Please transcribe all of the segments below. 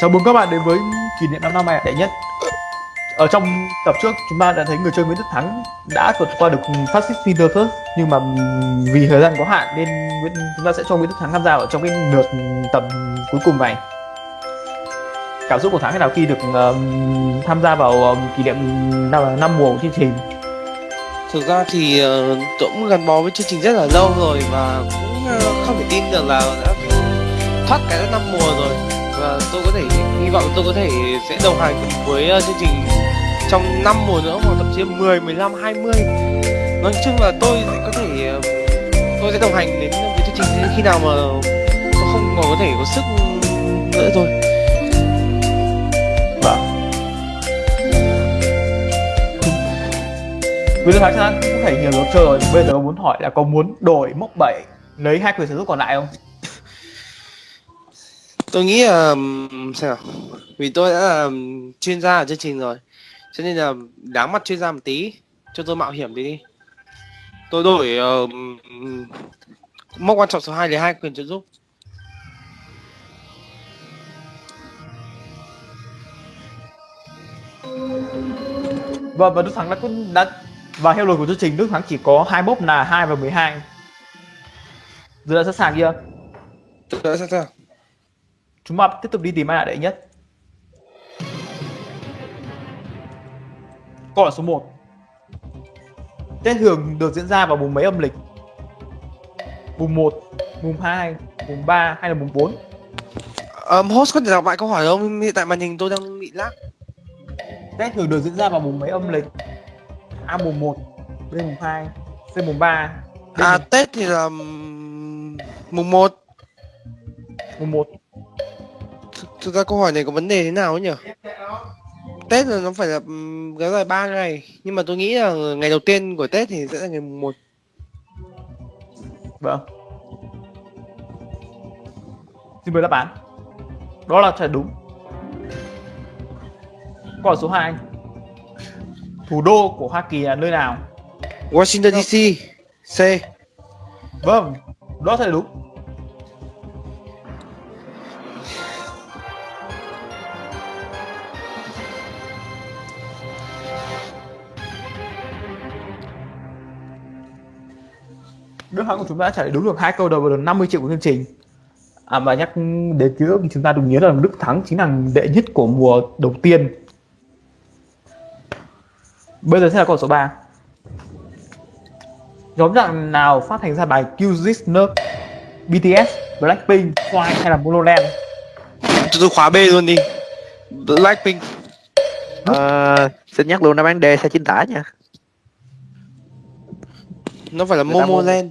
Chào mừng các bạn đến với kỷ niệm 5 năm mẹ đệ nhất. Ở trong tập trước chúng ta đã thấy người chơi Nguyễn Đức Thắng đã vượt qua được Fascist Winterfest nhưng mà vì thời gian có hạn nên Nguyễn, chúng ta sẽ cho Nguyễn Đức Thắng tham gia ở trong cái lượt tập cuối cùng này. Cảm xúc của Thắng thế nào khi được um, tham gia vào um, kỷ niệm năm, năm mùa của chương trình? Thực ra thì uh, tôi cũng gắn bó với chương trình rất là lâu rồi và cũng uh, không thể tin được là đã thoát cái năm mùa rồi và tôi có thể hy vọng tôi có thể sẽ đồng hành cùng với uh, chương trình trong năm mùa nữa hoặc thậm chí 10, 15, 20 nói chung là tôi sẽ có thể ờ, tôi sẽ đồng hành đến với chương trình đến khi nào mà tôi không còn có thể có sức nữa thôi Vâng. Nguyễn Đức Thắng chắc cũng thể nhiều được chơi rồi. Bây giờ muốn hỏi là có muốn đổi mốc 7 lấy hai quyền sở hữu còn lại không? Tôi nghĩ là nào vì tôi đã là chuyên gia ở chương trình rồi cho nên là đáng mặt chuyên gia một tí cho tôi mạo hiểm đi đi tôi đổi ừm, mốc quan trọng số 2 lấy hai quyền trợ giúp Vâng, và Đức Thắng đã cũng đã và theo luật của chương trình Đức Thắng chỉ có hai mốc là 2 và 12. Giờ đã sẵn sàng chưa? tôi đã sẵn sàng Chúng ta tiếp tục đi tìm ai là đệ nhất. Câu hỏi số 1. Tết thường được diễn ra vào mùng mấy âm lịch? Mùng 1, mùng 2, mùng 3 hay là mùng 4? um, host có thể đọc lại câu hỏi không hiện tại màn hình tôi đang bị lag Tết thường được diễn ra vào mùng mấy âm lịch? A mùng 1, B mùng 2, C mùng 3, D à mùng, tết thì là mùng 1 mùng 1. Thực ra câu hỏi này có vấn đề thế nào ấy nhỉ Tết là nó phải là ừm, kéo dài 3 ngày nhưng mà tôi nghĩ là ngày đầu tiên của Tết thì sẽ là ngày mùng 1 Vâng. Xin mời đáp án. Đó là trả đúng. Câu hỏi số 2. Thủ đô của Hoa Kỳ là nơi nào? Washington DC C Vâng, đó là đúng. Đức Thắng của chúng ta đã trả lời đúng được hai câu đầu và được 50 triệu của chương trình. À mà nhắc đến ký ức thì chúng ta đừng nhớ là Đức Thắng chính là đệ nhất của mùa đầu tiên. Bây giờ sẽ là câu số 3. Nhóm nhạc nào phát hành ra bài Kill This Nerve? BTS, Blackpink, Twice hay là Monoland? Cho tôi khóa B luôn đi Blackpink Ờ, xin nhắc luôn đáp án D sẽ chính tả nha Nó phải là Momoland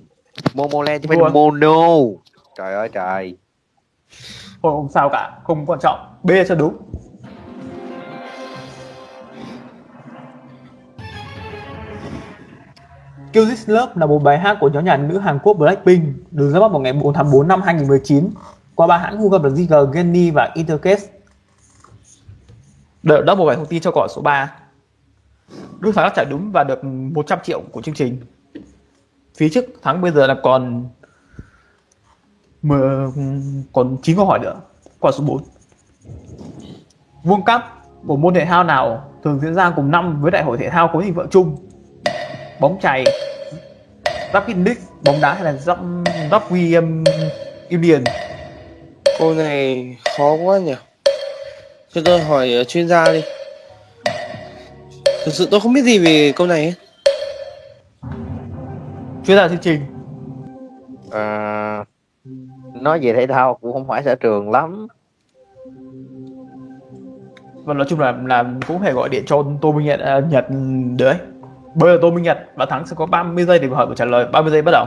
Momoland chứ phải Mua. Mono Trời ơi trời Thôi không sao cả, không quan trọng. B cho đúng. Kill This Love là một bài hát của nhóm nhạc nữ Hàn Quốc Blackpink được ra mắt vào ngày 4 tháng 4 năm 2019 qua ba hãng cung cấp là JG, Genny và Intercase. Đợi đó một vài thông tin cho hỏi số 3. Đức Thắng đã trả đúng và được 100 triệu của chương trình. Phía trước Thắng bây giờ là còn mười, còn 9 câu hỏi nữa. quả số 4. World Cup của môn thể thao nào thường diễn ra cùng năm với đại hội thể thao có hình vợ chung? Bóng chày, Rugby League, bóng đá hay là Rug- Rugby um, Union? Câu này khó quá nhỉ Cho tôi hỏi chuyên gia đi Thực sự tôi không biết gì về câu này ấy. Chuyên gia chương trình. Ờ, Nói về thể thao cũng không phải sở trường lắm Và nói chung là là cũng phải gọi điện cho Tô Minh Nhật, à, Nhật đấy. Bây giờ Tô Minh Nhật và Thắng sẽ có 30 giây để hỏi và trả lời. 30 giây bắt đầu.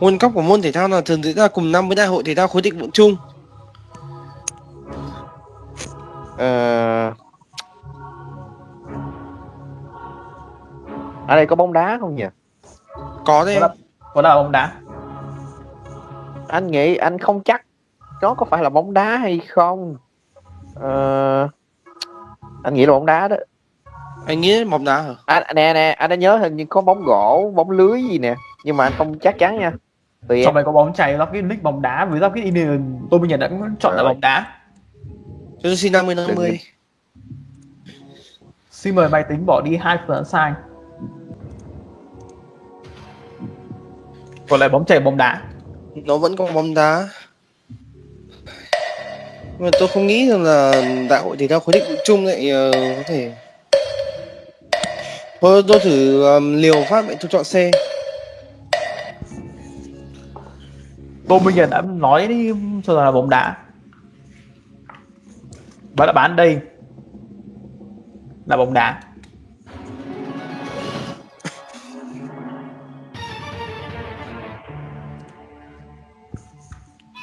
World Cup của môn thể thao nào thường diễn ra cùng năm với đại hội thể thao khối thịnh vượng chung Ờ, Ở đây có bóng đá không nhỉ Có đấy Có là, có là bóng đá. Anh nghĩ anh không chắc Nó có phải là bóng đá hay không Ờ, Anh nghĩ là bóng đá đó Anh nghĩ bóng đá hả? anh nè nè anh đã nhớ hình như có bóng gỗ bóng lưới gì nè nhưng mà anh không chắc chắn nha tùy Trong em này có bóng chày, Rugby League, bóng đá với Rugby Union. Tô Minh Nhật đã cũng chọn là bóng đá. Cho tôi xin 50 50. Xin mời máy tính bỏ đi hai phương án sai. Còn lại bóng chày bóng đá. Nó vẫn còn bóng đá. Nhưng mà tôi không nghĩ rằng là đại hội thể thao khối định chung lại ờ, có thể Thôi tôi thử um, liều phát vậy tôi chọn C. Tô Minh Nhật đã nói đi cho là bóng đá. Và đáp án đây là bóng đá.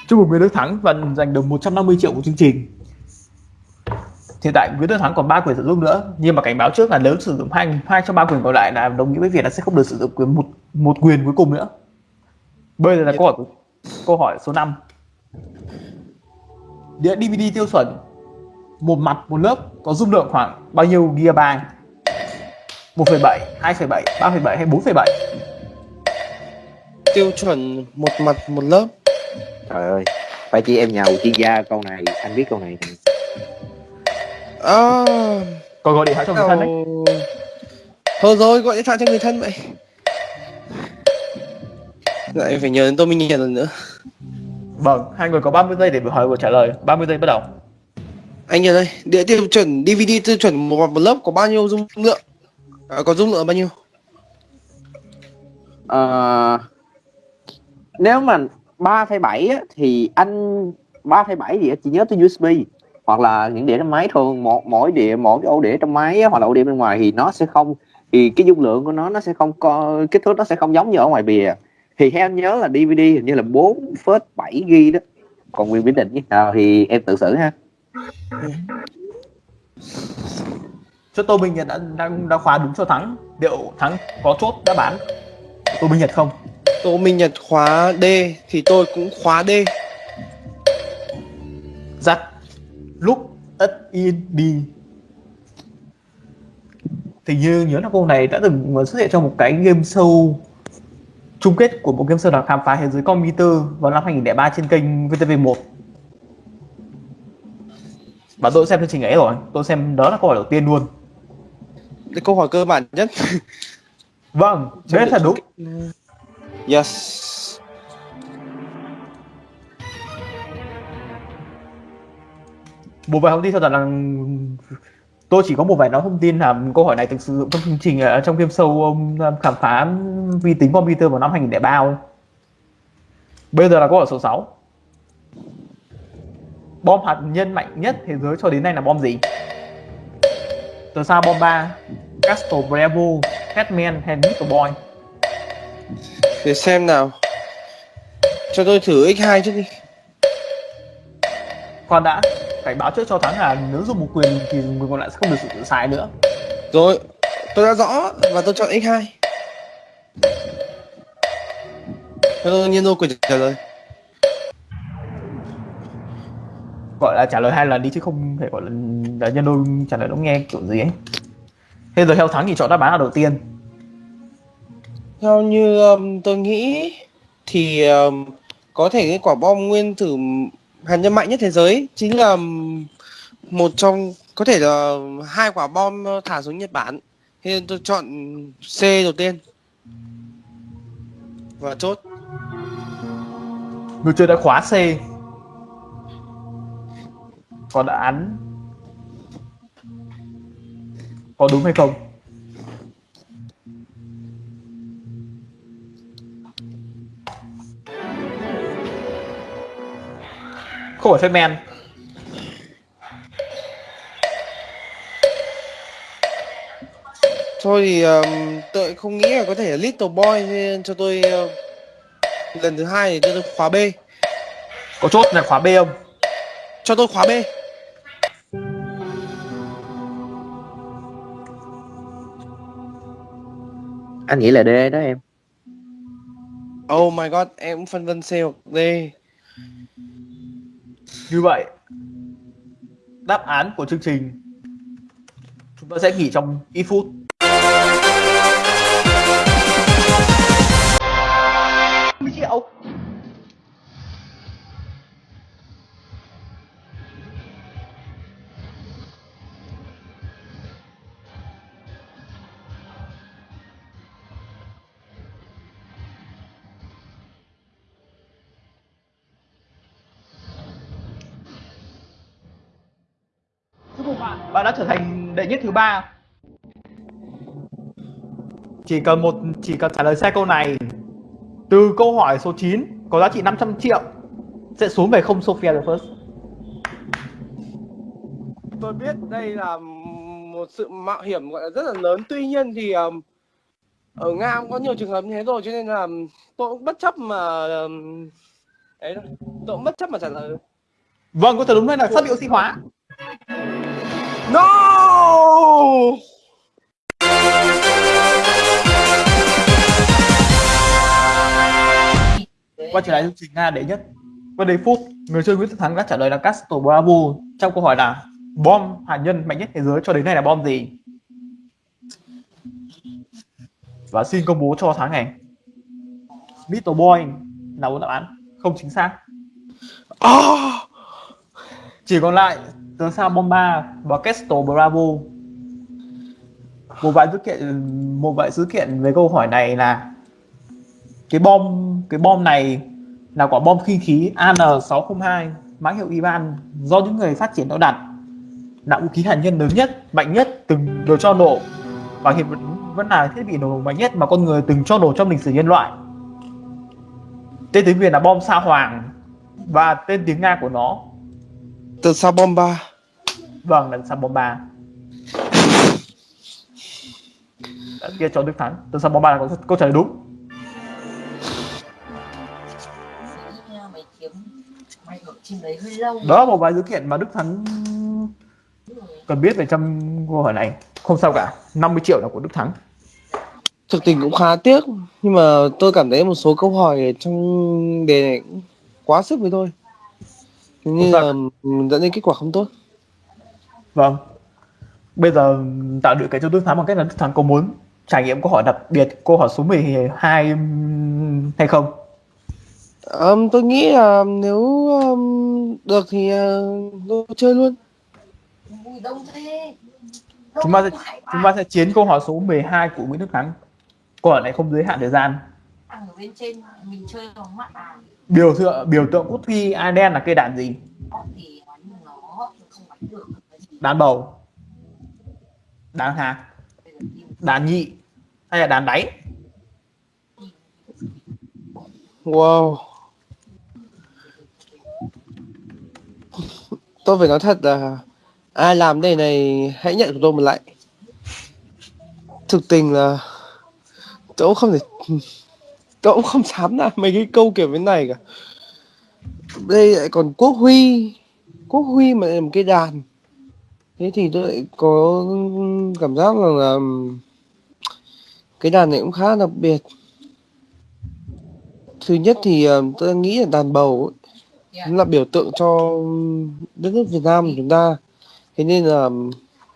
Chúc mừng Nguyễn Đức Thắng và giành được 150 triệu của chương trình. Hiện tại Nguyễn Đức Thắng còn 3 quyền sử dụng nữa, nhưng mà cảnh báo trước là nếu sử dụng hai hai trong ba quyền còn lại là đồng nghĩa với việc là sẽ không được sử dụng quyền một một quyền cuối cùng nữa. Bây giờ là câu hỏi Câu hỏi số 5 Đĩa DVD tiêu chuẩn Một mặt một lớp có dung lượng khoảng bao nhiêu gigabyte 1,7, 2,7, 3,7 hay 4,7 Tiêu chuẩn một mặt một lớp trời ơi phải chị em nhào chuyên gia câu này anh biết câu này nè. À, Còn gọi điện thoại cho người thân đấy nào... Thôi rồi gọi điện thoại cho người thân vậy. Lại phải nhờ đến tôi mình nhận lần nữa. Vâng, hai người có 30 giây để hỏi và trả lời 30 giây bắt đầu Anh nhờ đây, đĩa tiêu chuẩn DVD tiêu chuẩn một một lớp có bao nhiêu dung lượng? À, có dung lượng bao nhiêu? Ờ, nếu mà 3,7 á, thì anh 3,7 thì chỉ nhớ tới USB hoặc là những đĩa trong máy thường một mỗi đĩa mỗi cái ổ đĩa trong máy hoặc là ổ đĩa bên ngoài thì nó sẽ không thì cái dung lượng của nó nó sẽ không có kích thước nó sẽ không giống như ở ngoài bìa. Thì theo em nhớ là DVD hình như là 4,7 ghi đó. Còn quyền biến định như nào thì em tự xử ha. Cho Tô bình Nhật đã, đang đã khóa đúng cho Thắng. Liệu Thắng có chốt đã bán Tô bình Nhật không? Tô Minh Nhật khóa D thì tôi cũng khóa D. Dắt Lúc ất in đi. Thì như nhớ là câu này đã từng xuất hiện trong một cái game show chung kết của một game show là khám phá thế giới computer vào năm 2003 trên kênh VTV1 và tôi xem chương trình ấy rồi. Tôi xem đó là câu hỏi đầu tiên luôn. Cái câu hỏi cơ bản nhất. vâng đấy là đúng Yes. một vài thông tin cho rằng là tôi chỉ có một vài nói thông tin làm câu hỏi này từng sử dụng trong chương trình ờ, trong game show ờ, khám phá vi tính computer vào năm 2003 thôi. Bây giờ là câu hỏi số 6 Bom hạt nhân mạnh nhất thế giới cho đến nay là bom gì? Từ sao bom 3 Castle Bravo Hetman hay Little Boy để xem nào. Cho tôi thử X2 trước đi. Khoan đã Cảnh báo trước cho thắng là nếu dùng một quyền thì người còn lại sẽ không được sử dụng sai nữa Rồi, tôi đã rõ và tôi chọn X2. Cho tôi nhiên đô quyền trả lời. gọi là trả lời hai lần đi chứ không thể gọi là, là nhân đôi trả lời nó nghe kiểu gì ấy thế giờ theo thắng thì chọn đáp án là đầu tiên theo như um, tôi nghĩ thì um, có thể cái quả bom nguyên tử hạt nhân mạnh nhất thế giới chính là um, một trong có thể là hai quả bom thả xuống Nhật Bản. Thế nên tôi chọn C đầu tiên. Và chốt. người chơi đã khóa C còn đã án có đúng hay không không phải phép men Thôi thì um, tôi không nghĩ là có thể là Little Boy nên cho tôi uh, lần thứ hai thì cho tôi khóa B. có chốt là khóa B không Cho tôi khóa B. anh nghĩ là D đó em Oh my god, em phân vân C hoặc D như vậy, đáp án của chương trình chúng ta sẽ nghỉ trong ít phút. Triệu thứ ba. Chỉ cần một chỉ cần trả lời sai câu này từ câu hỏi số 9 có giá trị 500 triệu sẽ xuống về không Sophia the First. Tôi biết đây là một sự mạo hiểm gọi là rất là lớn. Tuy nhiên thì um, ở nga cũng có nhiều trường hợp như thế rồi cho nên là tôi cũng bất chấp mà um, ấy thôi. Tôi cũng bất chấp mà trả lời. Vâng câu trả đúng đây là sắt bị oxy hóa. No quay trở lại chương trình nga đệ nhất. Qua đầy phút người chơi Nguyễn Tất Thắng đã trả lời là Castro Bravo trong câu hỏi là bom hạt nhân mạnh nhất thế giới cho đến nay là bom gì? Và xin công bố cho tháng này. Little Boy là bốn đáp án? Không chính xác. Oh! chỉ còn lại tớ sao bomba và Castro Bravo một vài dữ kiện một vài dữ kiện về câu hỏi này là cái bom cái bom này là quả bom khinh khí AN602 mã hiệu Iran do những người phát triển nó đặt. Là vũ khí hạt nhân lớn nhất mạnh nhất từng được cho nổ. Và hiện vẫn, vẫn là thiết bị nổ mạnh nhất mà con người từng cho nổ trong lịch sử nhân loại. Tên tiếng Việt là bom sa hoàng và tên tiếng Nga của nó. Từ sao bomba vâng là sa bomba Đã kia cho Đức Thắng từ sa bomba là có câu trả lời đúng? Đó là một vài dữ kiện mà Đức Thắng cần biết về trong câu hỏi này. Không sao cả. 50 triệu là của Đức Thắng thực tình cũng khá tiếc nhưng mà tôi cảm thấy một số câu hỏi trong đề này cũng quá sức với tôi. Như là dẫn đến kết quả không tốt. Vâng. Bây giờ tạo điều kiện cho Đức Thắng bằng cách là Đức Thắng có muốn trải nghiệm câu hỏi đặc biệt câu hỏi số 12 hay không? Um, tôi nghĩ là nếu um, được thì uh, tôi chơi luôn. Ui, đông thế chúng ta sẽ chúng ta sẽ chiến câu hỏi số 12 của Nguyễn Đức Thắng. Câu hỏi này không giới hạn thời gian. Ở bên trên mình chơi bằng mắt à biểu tượng biểu tượng quốc huy Ireland là cây đàn gì? Đàn bầu. Đàn hạt. Đàn nhị hay là đàn đáy wow. Tôi phải nói thật là ai làm đây này hãy nhận của tôi một lại. Thực tình là tôi cũng không thể tôi cũng không dám làm mấy cái câu kiểu thế này cả. Đây lại còn quốc huy. Quốc huy mà làm một cái đàn. Thế thì tôi lại có cảm giác là, là cái đàn này cũng khá đặc biệt. Thứ nhất thì tôi nghĩ là đàn bầu ấy, nó là biểu tượng cho đất nước Việt Nam của chúng ta. Thế nên là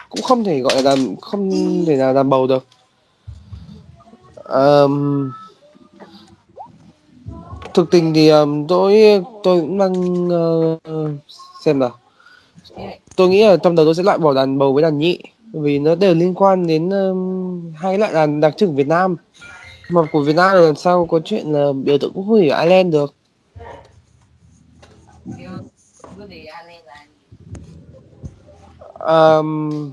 cũng không thể gọi là đàn không thể là đàn bầu được. Um, thực tình thì um, tôi tôi cũng đang uh, xem nào. Tôi nghĩ là trong đầu tôi sẽ loại bỏ đàn bầu với đàn nhị vì nó đều liên quan đến um, hai loại đàn đặc trưng Việt Nam. Mà của Việt Nam làm sao có chuyện là biểu tượng quốc huy ở Ireland được? Um,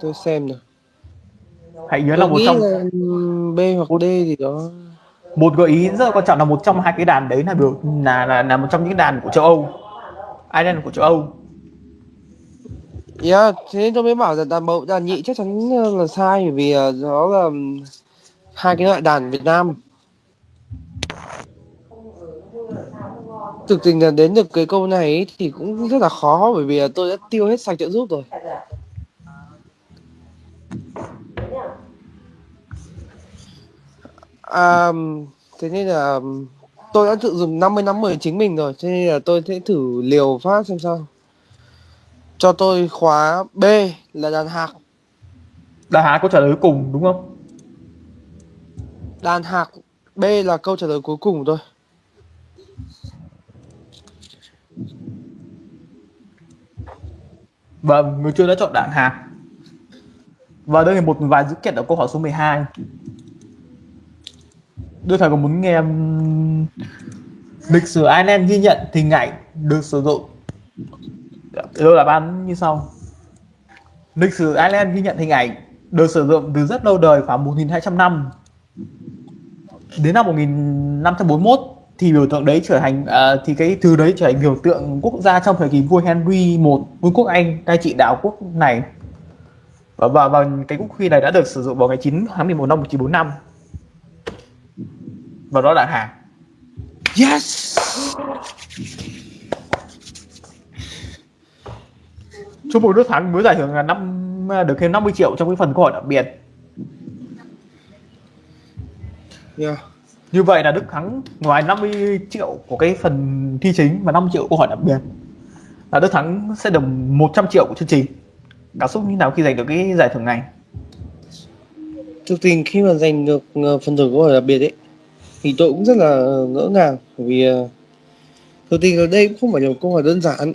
tôi xem nào. Hãy nhớ là tôi một nghĩ trong là B hoặc D gì đó. Một gợi ý rất là quan trọng là một trong hai cái đàn đấy là biểu là là, là một trong những đàn của châu Âu. Ireland của châu Âu Yeah, thế nên tôi mới bảo là đàn bầu đàn nhị chắc chắn ờ, là sai bởi vì ờ, đó là hai cái loại đàn Việt Nam. Thực tình là đến được cái câu này ấy, thì cũng rất là khó bởi vì là tôi đã tiêu hết sạch trợ giúp rồi. À, thế nên là tôi đã tự dùng 50 năm 10 chính mình rồi cho nên là tôi sẽ thử liều phát xem sao cho tôi khóa B là đàn hạc đàn hạc câu trả lời cuối cùng đúng không đàn hạc B là câu trả lời cuối cùng thôi Vâng, người chơi đã chọn đạn hạt. Và đây là một vài dữ kiện ở câu hỏi số 12. Đưa thầy có muốn nghe lịch sử Ireland ghi nhận hình ảnh được sử dụng đưa là bán như sau. lịch sử Ireland ghi nhận hình ảnh được sử dụng từ rất lâu đời khoảng 1.200 năm đến năm 1541 thì biểu tượng đấy trở thành uh, thì cái từ đấy trở thành biểu tượng quốc gia trong thời kỳ vua Henry I vương quốc Anh cai trị đảo quốc này và, và, và cái quốc huy này đã được sử dụng vào ngày 9 tháng 11 năm 1945 và đó là hàng Yes! Chúc mừng Đức Thắng mới giải thưởng là năm được thêm 50 triệu trong cái phần câu hỏi đặc biệt. Yeah. như vậy là Đức Thắng ngoài 50 triệu của cái phần thi chính và 5 triệu câu hỏi đặc biệt là Đức Thắng sẽ được 100 triệu của chương trình. Cảm xúc như nào khi giành được cái giải thưởng này? Thực tình khi mà giành được ờ, phần thưởng câu hỏi đặc biệt ấy thì tôi cũng rất là ngỡ ngàng bởi vì ờ, thực tình ở đây cũng không phải là một câu hỏi đơn giản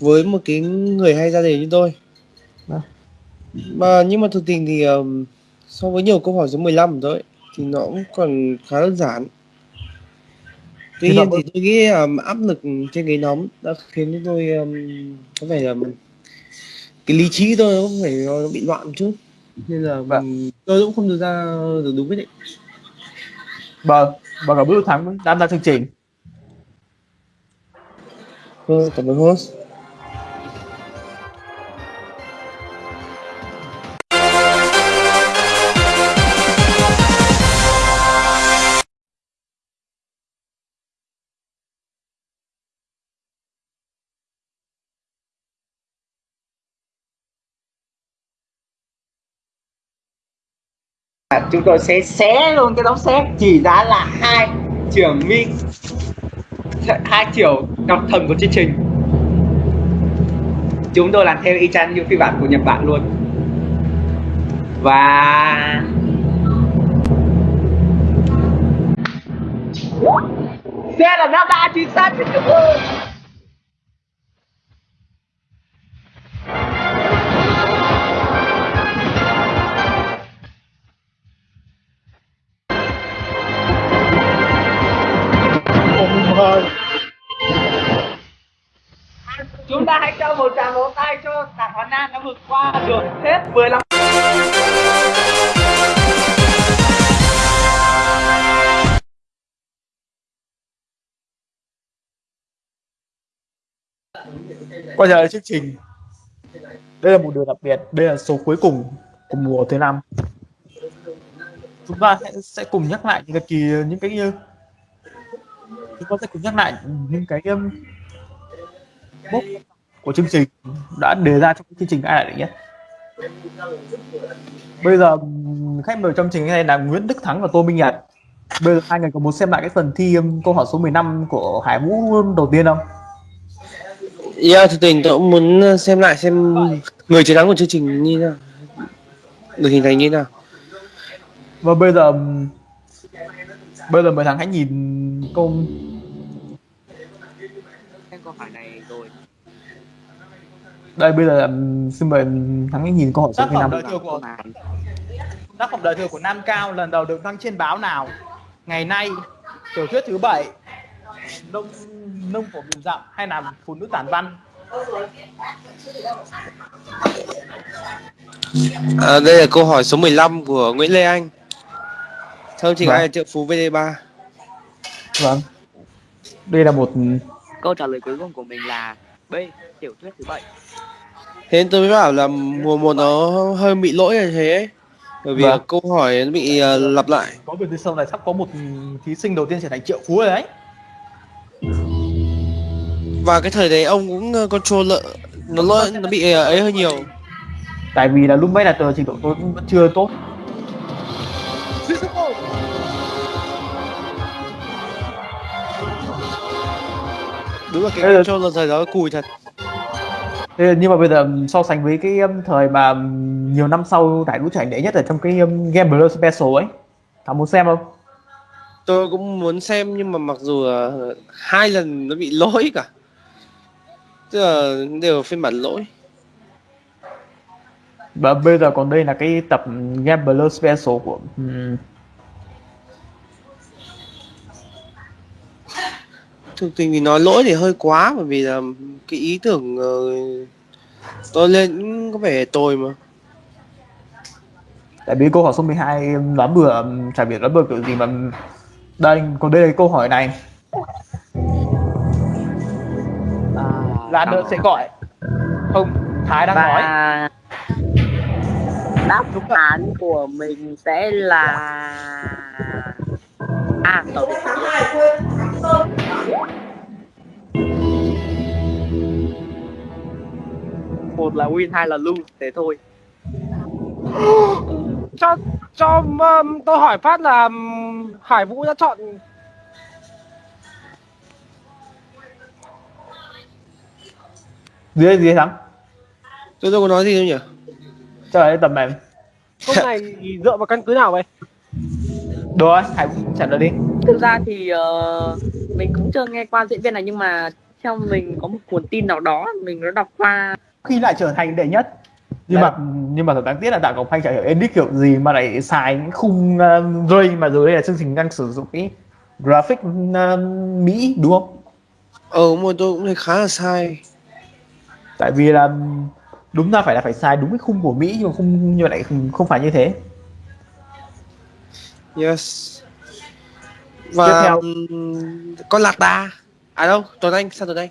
với một cái người hay ra đề như tôi. Vâng. mà nhưng mà thực tình thì ờm, so với nhiều câu hỏi số 15 của tôi ấy, thì nó cũng còn khá đơn giản. Tuy nhiên thì tôi nghĩ ờm, áp lực trên cái nhóm đã khiến cho tôi ờm, có vẻ là cái lý trí tôi có vẻ nó bị loạn một chút. Nên là Vâng. tôi cũng không đưa ra được đúng quyết định. Vâng và ơn Đức Thắng tham gia chương trình. Vâng, cảm ơn host chúng tôi sẽ xé luôn cái đống xét chỉ giá là hai trường mi, hai triệu đọc thần của chương trình. Chúng tôi làm theo y chang như phiên bản của Nhật Bản luôn. Và xe là Delta chính xác. Cho một tràng vỗ tay cho tạc Hà Nam đã vượt qua được hết 15 quay trở lại chương trình. Đây là một điều đặc biệt. Đây là số cuối cùng của mùa thứ năm. Chúng ta sẽ, sẽ cùng nhắc lại những cái kỳ những cái như chúng ta sẽ cùng nhắc lại những cái um, mốc của chương trình đã đề ra trong chương trình ai lại nhất bây giờ khách mời trong chương trình này là Nguyễn Đức Thắng và Tô Minh Nhật. Bây giờ hai người có muốn xem lại cái phần thi câu hỏi số 15 của Hải Vũ đầu tiên không? Yeah, thực tình tôi cũng muốn xem lại xem người chiến thắng của chương trình như nào được hình thành như nào. Và bây giờ bây giờ mời thằng hãy nhìn câu Cái câu hỏi này rồi đây bây giờ xin mời thắng hãy nhìn câu hỏi số Tác phẩm 15 đời thừa của tác phẩm đời thừa của Nam Cao lần đầu được đăng trên báo nào? Ngày nay, tiểu thuyết thứ bảy, nông nông phổ nghìn dặm hay là phụ nữ tản văn? à, đây là câu hỏi số 15 của Nguyễn Lê Anh chương trình Vâng. ai triệu phú VD3 vâng đây là một Câu trả lời cuối cùng của mình là B Tiểu thuyết thứ bảy. Thế tôi mới bảo là mùa một nó hơi bị lỗi là thế ấy. bởi vì Vâng. câu hỏi nó bị ờ, lặp lại. Có biệt từ sau này sắp có một thí sinh đầu tiên trở thành triệu phú rồi đấy. Và cái thời đấy ông cũng ờ, control lợ nó lỗi nó bị ờ, ấy hơi nhiều. Tại vì là lúc đấy là tờ trình độ tôi cũng vẫn chưa tốt đúng là cái control là thời đó cùi thật. Thế nhưng mà bây giờ so sánh với cái um, thời mà um, nhiều năm sau giải đũ trở thành đệ nhất ở trong cái um, Gambler Special ấy thằng muốn xem không? Tôi cũng muốn xem nhưng mà mặc dù là hai lần nó bị lỗi cả. Tức là đều phiên bản lỗi. Và bây giờ còn đây là cái tập Gambler Special của thực tình thì nói lỗi thì hơi quá bởi vì là cái ý tưởng ờ, tôi lên cũng có vẻ tồi mà. Tại vì câu hỏi số 12 đoán bừa chả biết đoán bừa kiểu gì mà đây còn đây là câu hỏi này. Là đợi sẽ gọi. Không thái đang nói. đáp án của mình sẽ là à tàu một là win hai là lose thế thôi. Cho cho um, tôi hỏi phát là um, Hải Vũ đã chọn gì đấy thắng. Tôi đâu có nói gì đâu nhỉ? Cho lại tầm này câu này dựa vào căn cứ nào vậy? Được rồi hãy trả lời đi. Thực ra thì ờ, mình cũng chưa nghe qua diễn viên này nhưng mà theo mình có một nguồn tin nào đó mình đã đọc qua. Khi lại trở thành đệ nhất. Nhưng Đấy. mà nhưng mà thật đáng tiếc là đạo ngọc thanh chả hiểu edit kiểu gì mà lại xài những khung uh, ray mà rồi đây là chương trình đang sử dụng cái graphic uh, mỹ đúng không? Ờ mà tôi cũng thấy khá là sai. Tại vì là đúng ra phải là phải xài đúng cái khung của mỹ nhưng mà không nhưng mà lại không, không phải như thế yes. Và Tiếp theo. con lạc đà. À đâu? Tuấn anh sao tuấn anh.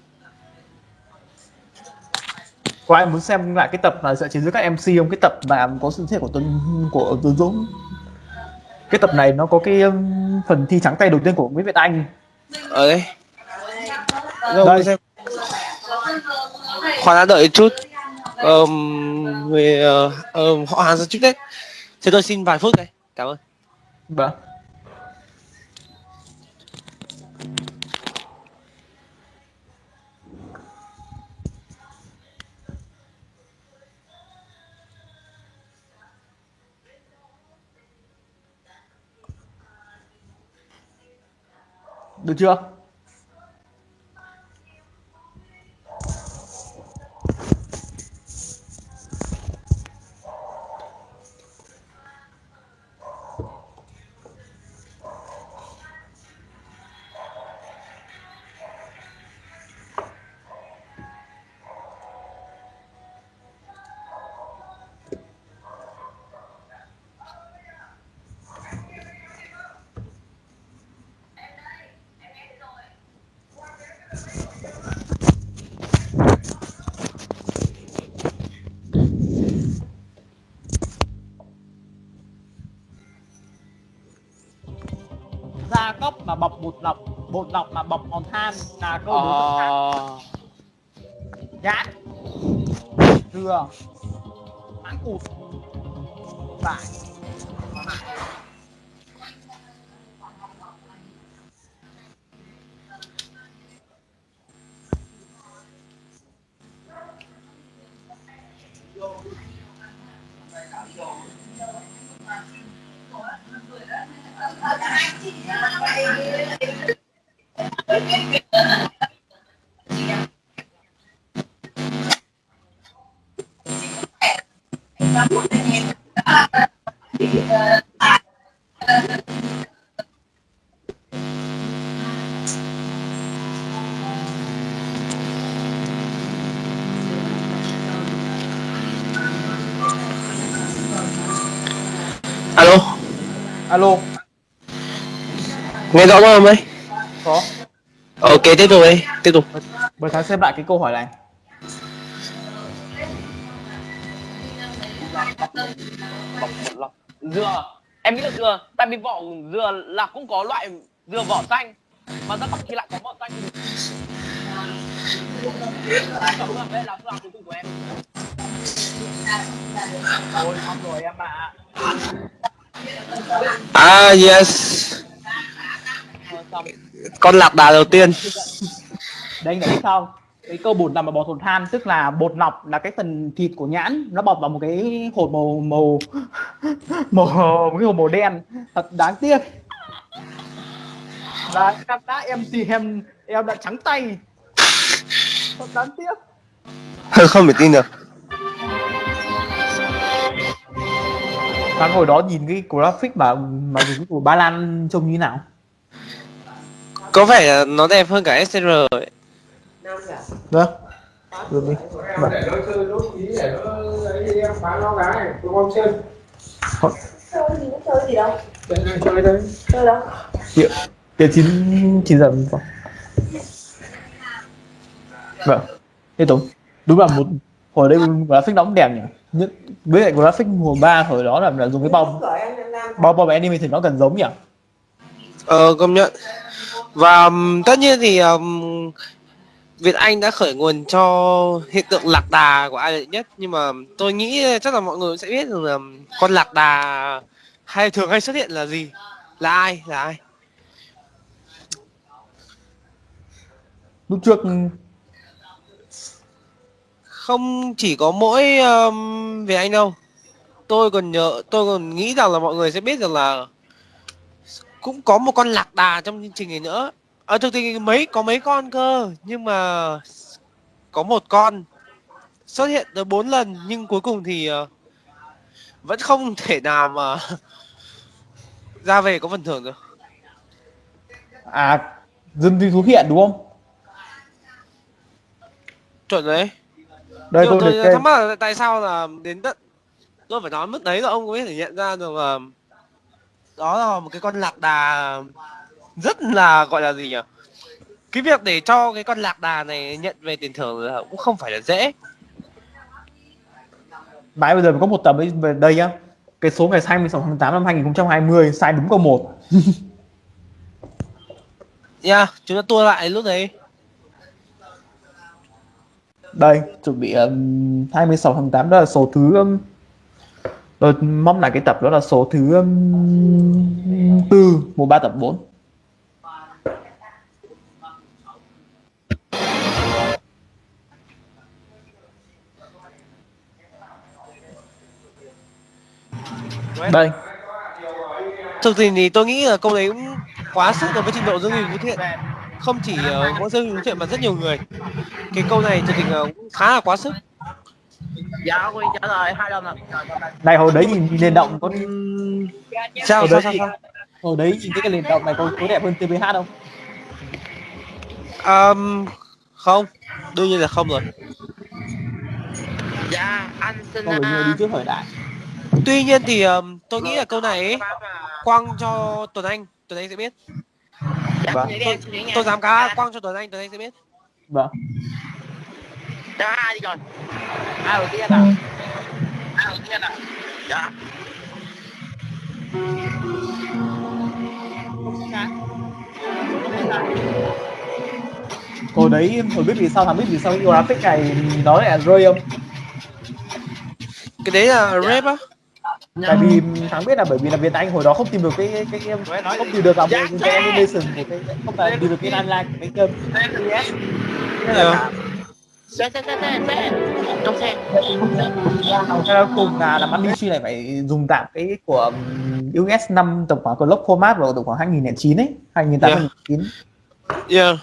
Có ai muốn xem lại cái tập mà dựa trên giữa các mc không? Cái tập mà có sự thể của tuấn của tuấn dũng. Cái tập này nó có cái um, phần thi trắng tay đầu tiên của nguyễn việt anh. Ở đây đâu Đây. xem. Khoan đã đợi chút. Ờm, người ờ, ờm, họ hàng ra trước đấy. Thế tôi xin vài phút đây. Cảm ơn vâng. Được chưa? Bột lọc bột lọc mà bọc hòn than là câu tượng khác. Ờ, nhãn dừa. Mãng cụt. Vải nghe rõ không ấy. Có. Ok tiếp tục đi tiếp tục. Mời thắng xem lại cái câu hỏi này. Dừa. Em nghĩ là dừa tại vì vỏ dừa là cũng có loại dừa vỏ xanh mà ra bọc thì lại có vỏ xanh. Đây là phương án cuối cùng của em Ôi, xong rồi em ạ à yes Con lạc đà đầu tiên. Đây anh đã biết không? Cái câu bột nằm ở bọt hột than tức là bột lọc là cái phần thịt của nhãn nó bọc vào một cái hột màu màu màu một cái hột màu đen. Thật đáng tiếc. Là em đã em thì em em đã trắng tay. Thật đáng tiếc. Không thể tin được. Thắng hồi đó nhìn cái graphic mà mà của ba lan trông như nào có vẻ là nó đẹp hơn cả SR ấy. vâng Rồi đi. Nó chơi gì cũng chơi gì đâu chơi đâu chín chín giờ vâng. Vâng. Tiếp tục. Đúng là một hồi đây graphic nó cũng đẹp nhỉ. Nhất với lại graphic mùa 3 hồi đó là, là dùng cái bom bom bom thì nó gần giống nhỉ. Ờ công nhận. Và tất nhiên thì um, Việt Anh đã khởi nguồn cho hiện tượng lạc đà của ai đệ nhất. Nhưng mà tôi nghĩ chắc là mọi người sẽ biết rằng là con lạc đà hay thường hay xuất hiện là gì? Là ai? Là ai? Lúc trước không chỉ có mỗi um, Việt Anh đâu. Tôi còn nhớ tôi còn nghĩ rằng là mọi người sẽ biết rằng là cũng có một con lạc đà trong chương trình này nữa. Ở thực thì mấy có mấy con cơ nhưng mà có một con xuất hiện tới bốn lần nhưng cuối cùng thì ờ, vẫn không thể nào mà ra về có phần thưởng được. À dân duy thú hiện đúng không? chuẩn đấy. Đây nhưng tôi mà tôi thắc mắc là tại sao là đến tận tôi phải nói mức đấy là ông có thể nhận ra được là đó là một cái con lạc đà rất là gọi là gì nhỉ cái việc để cho cái con lạc đà này nhận về tiền thưởng là cũng không phải là dễ Mãi bây giờ có một tập ấy về đây nhá. Cái số ngày 26 tháng 8 năm 2020 sai đúng câu 1. nha chúng ta tua lại lúc đấy Đây, chuẩn bị um, 26 tháng 8 đó là số thứ um, rồi mong là cái tập đó là số thứ um, tư mùa 3 tập 4. Đây, thực tình thì tôi nghĩ là câu đấy cũng quá sức đối với trình độ dương huy vũ thiện. Không chỉ ờ, có mỗi dương huy vũ thiện mà rất nhiều người. Cái câu này thực tình là cũng khá là quá sức dạ quy trả lời hai lần rồi này hồi đấy nhìn, nhìn nền động có sao hồi sao đấy sao, sao? hồi đấy nhìn cái nền động này có, có đẹp hơn TVH không? Um, không đương nhiên là không rồi dạ anh xin Còn người đi trước thời đại. tuy nhiên thì ờm, tôi nghĩ là câu này ấy, quăng cho Tuấn Anh Tuấn Anh sẽ biết Vâng. tôi, tôi dám cá quăng cho Tuấn Anh Tuấn Anh sẽ biết Vâng. Đó ai đi rồi? Ai đầu tiên à? Ai đầu tiên à? Dạ. Hồi đấy hồi biết vì sao thằng biết vì sao cái graphic này nó lại là rơi không? cái đấy là rap á. Tại vì thắng biết là bởi vì là Việt Anh hồi đó không tìm được cái cái, cái không tìm được cả một cái animation của cái không phải tìm được cái timeline của cái kênh. Nên là trong xe. Là cùng là làm Amishi này phải dùng tạm cái của um, US 5 tổng khoảng clock format vào tầm khoảng 2009 ấy 2008 Yeah. 2009 yeah.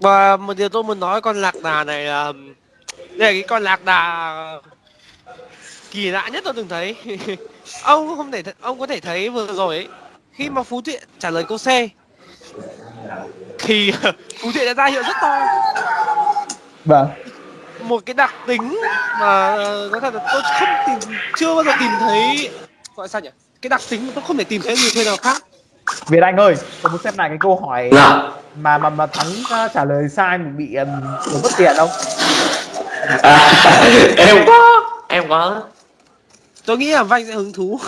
và một điều tôi muốn nói con lạc đà này là đây là cái con lạc đà kỳ lạ nhất tôi từng thấy. Ông không thể th- ông có thể thấy vừa rồi ấy, khi mà phú thiện trả lời câu c thì phú thiện đã ra hiệu rất to vâng. Một cái đặc tính mà ờ, nói thật là tôi không tìm chưa bao giờ tìm thấy gọi sao nhỉ? Cái đặc tính mà tôi không thể tìm thấy người chơi nào khác. Việt Anh ơi tôi muốn xem lại cái câu hỏi mà mà mà thắng uh, trả lời sai mà bị um, bị mất tiền không em có em có tôi nghĩ là vanh sẽ hứng thú.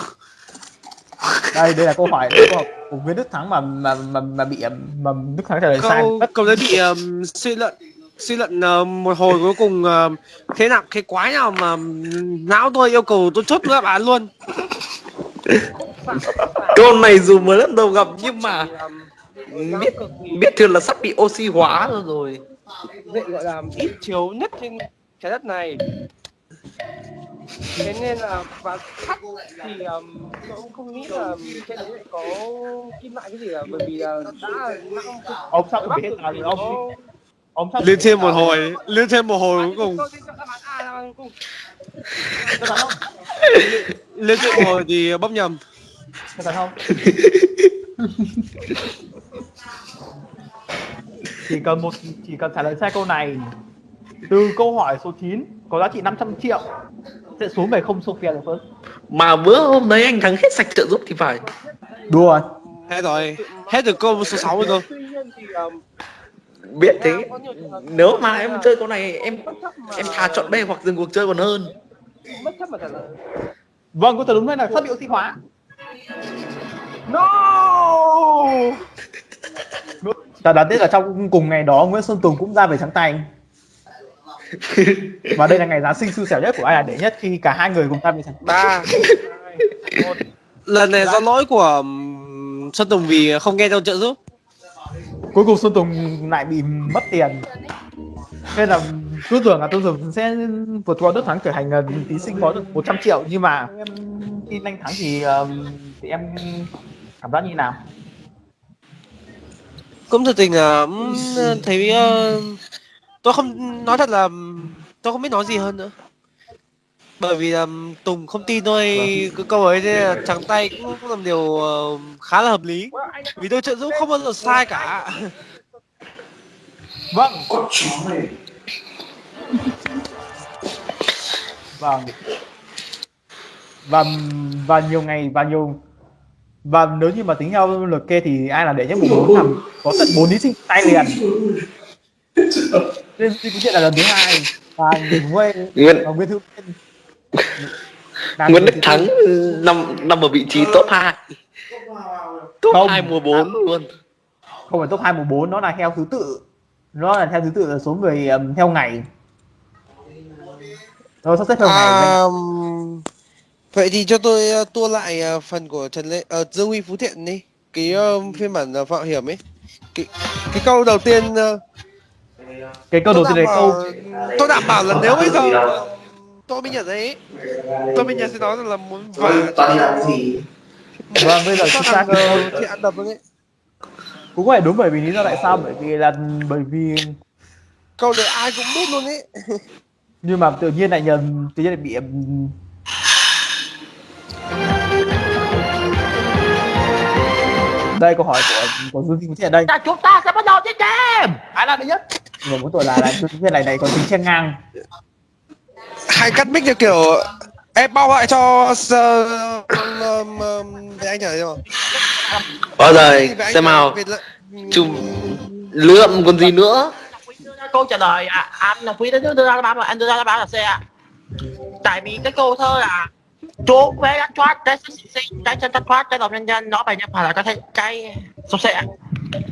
Đây đây là câu hỏi hỏi của Nguyễn Đức Thắng mà mà mà, mà bị mà Đức Thắng trả lời sai. Câu mất câu đấy bị um, suy luận suy luận ờ, một hồi cuối cùng ờ, thế nào cái quái nào mà não tôi yêu cầu tôi chốt đáp án luôn. Câu này dù mới lần đầu gặp nhưng mà biết biết thường là sắp bị oxy hóa rồi rồi. vậy gọi là ít chiếu nhất trên trái đất này. Thế nên là và sắt thì um, tôi cũng không nghĩ là trên đấy lại có kim loại cái gì cả bởi vì là đã ông sắp bị hết rồi ông lên thêm một hồi lên thêm một hồi cuối cùng. Lên thêm một hồi thì bóp nhầm. Có thật không? chỉ cần một chỉ cần trả lời sai câu này. Từ câu hỏi số 9 có giá trị 500 triệu sẽ xuống về không Sophia the First Mà bữa hôm đấy anh thắng hết sạch trợ giúp thì phải. Đùa. Hết rồi, hết được câu số 6 rồi cơ. tuy nhiên thì um, Biết thế. Hợp Nếu mà em chơi con này em em thà chọn B hoặc dừng cuộc chơi còn hơn. Bất chấp mà trả lời. Vâng câu trả đúng đây là sắp bị oxy hóa. No! Ta đáng tiếc là trong cùng ngày đó Nguyễn Xuân Tùng cũng ra về trắng tay. Và đây là ngày Giáng sinh xui xẻo nhất của ai là đệ nhất khi cả hai người cùng ra về trắng tay. Ba. Lần này do lỗi của Xuân Tùng vì không nghe theo trợ giúp. Cuối cùng Xuân Tùng lại bị mất tiền. Nên là cứ tưởng là tôi tưởng sẽ vượt qua Đức Thắng trở thành ờ, thí sinh có được 100 triệu. Nhưng mà em tin anh Thắng thì ờm, thì em cảm giác như nào? Cũng thật tình là thấy uh, tôi không nói thật là tôi không biết nói gì hơn nữa. Bởi vì um, Tùng không tin tôi cái câu ấy thế là trắng tay cũng, cũng làm điều uh, khá là hợp lý. Vì tôi trợ giúp không bao giờ sai cả. vâng vâng và và nhiều ngày và nhiều và nếu như mà tính theo lượt kê thì ai là đệ nhất mùng bốn thằng có tận bốn thí sinh tay liền nên thì cũng chuyện là lần thứ hai và Nguyễn Nguyễn và Nguyễn Tiên là Nguyễn Đức Thắng tư. nằm nằm ở vị trí top 2 Top Không. 2 mùa 4 luôn. Không phải top 2 mùa 4 nó là theo thứ tự. Nó là theo thứ tự là số người ừm, theo ngày. Nó sắp xếp theo ngày À, vậy thì cho tôi uh, tua lại uh, phần của Trần Lê uh, Dương Huy Phú Thiện đi. Cái uh, phiên bản uh, Phạm Hiểm ấy. Cái, cái câu đầu tiên uh, cái câu đầu tiên là đảm câu tôi đảm bảo là nếu bây giờ tôi mới nhận ấy tôi mới nhận nói rằng là muốn vả vâng bây giờ ta thằng uh, Thiện đập luôn ấy cũng phải đúng bởi vì lý do tại sao bởi vì là bởi vì câu đấy ai cũng biết luôn ấy. Nhưng mà tự nhiên lại nhầm tự nhiên lại bị đây câu hỏi của của Dương Thị Thiện đây. Chúng ta sẽ bắt đầu chiến game. Ai là đệ nhất? Người muốn tuổi là là Dương Thiện này này còn tính chen ngang hay cắt mic theo kiểu em bao lại cho uh, um, um, về anh nhở không Bao giờ xem nào. Chùm lượm còn gì nữa? Câu trả lời à, anh là quý đến đưa ra đáp án là anh đưa ra đáp án là C ạ. Tại vì cái câu thơ là chú bé ăn thoát cái sinh cái chân thất thoát cái lòng nhân nhân nó bài nhập phải là cái cái số ạ.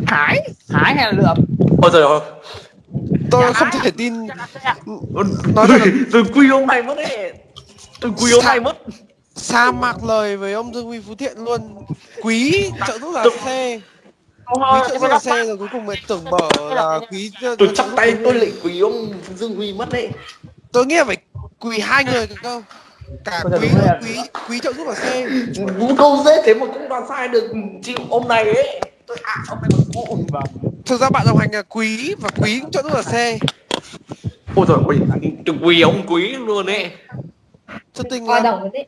Hải hải hay là lượm? Ôi trời ơi tôi không thể tin. Chắc là C ạ nói thật là Tôi quy ông này mất đấy. Tôi quy ông này mất. Sa mạc lời với ông Dương Huy Phú Thiện luôn. Quý trợ giúp là Câu quý trợ giúp là C rồi cuối cùng mới tưởng mở là quý Tôi giúp tay tôi lại quý ông Dương Huy mất đấy. Tôi nghĩ là phải quỳ hai người cơ cả quý quý quý trợ giúp là C. Vũ câu dễ thế mà cũng đoán sai được. Chịu ông này ấy Tôi à ông này còn cụ thực ra bạn đồng hành là quý và quý cũng trợ giúp là C. Ôi trời ơi Tôi quý ông quý luôn ấy. Thật tình là đồng đấy.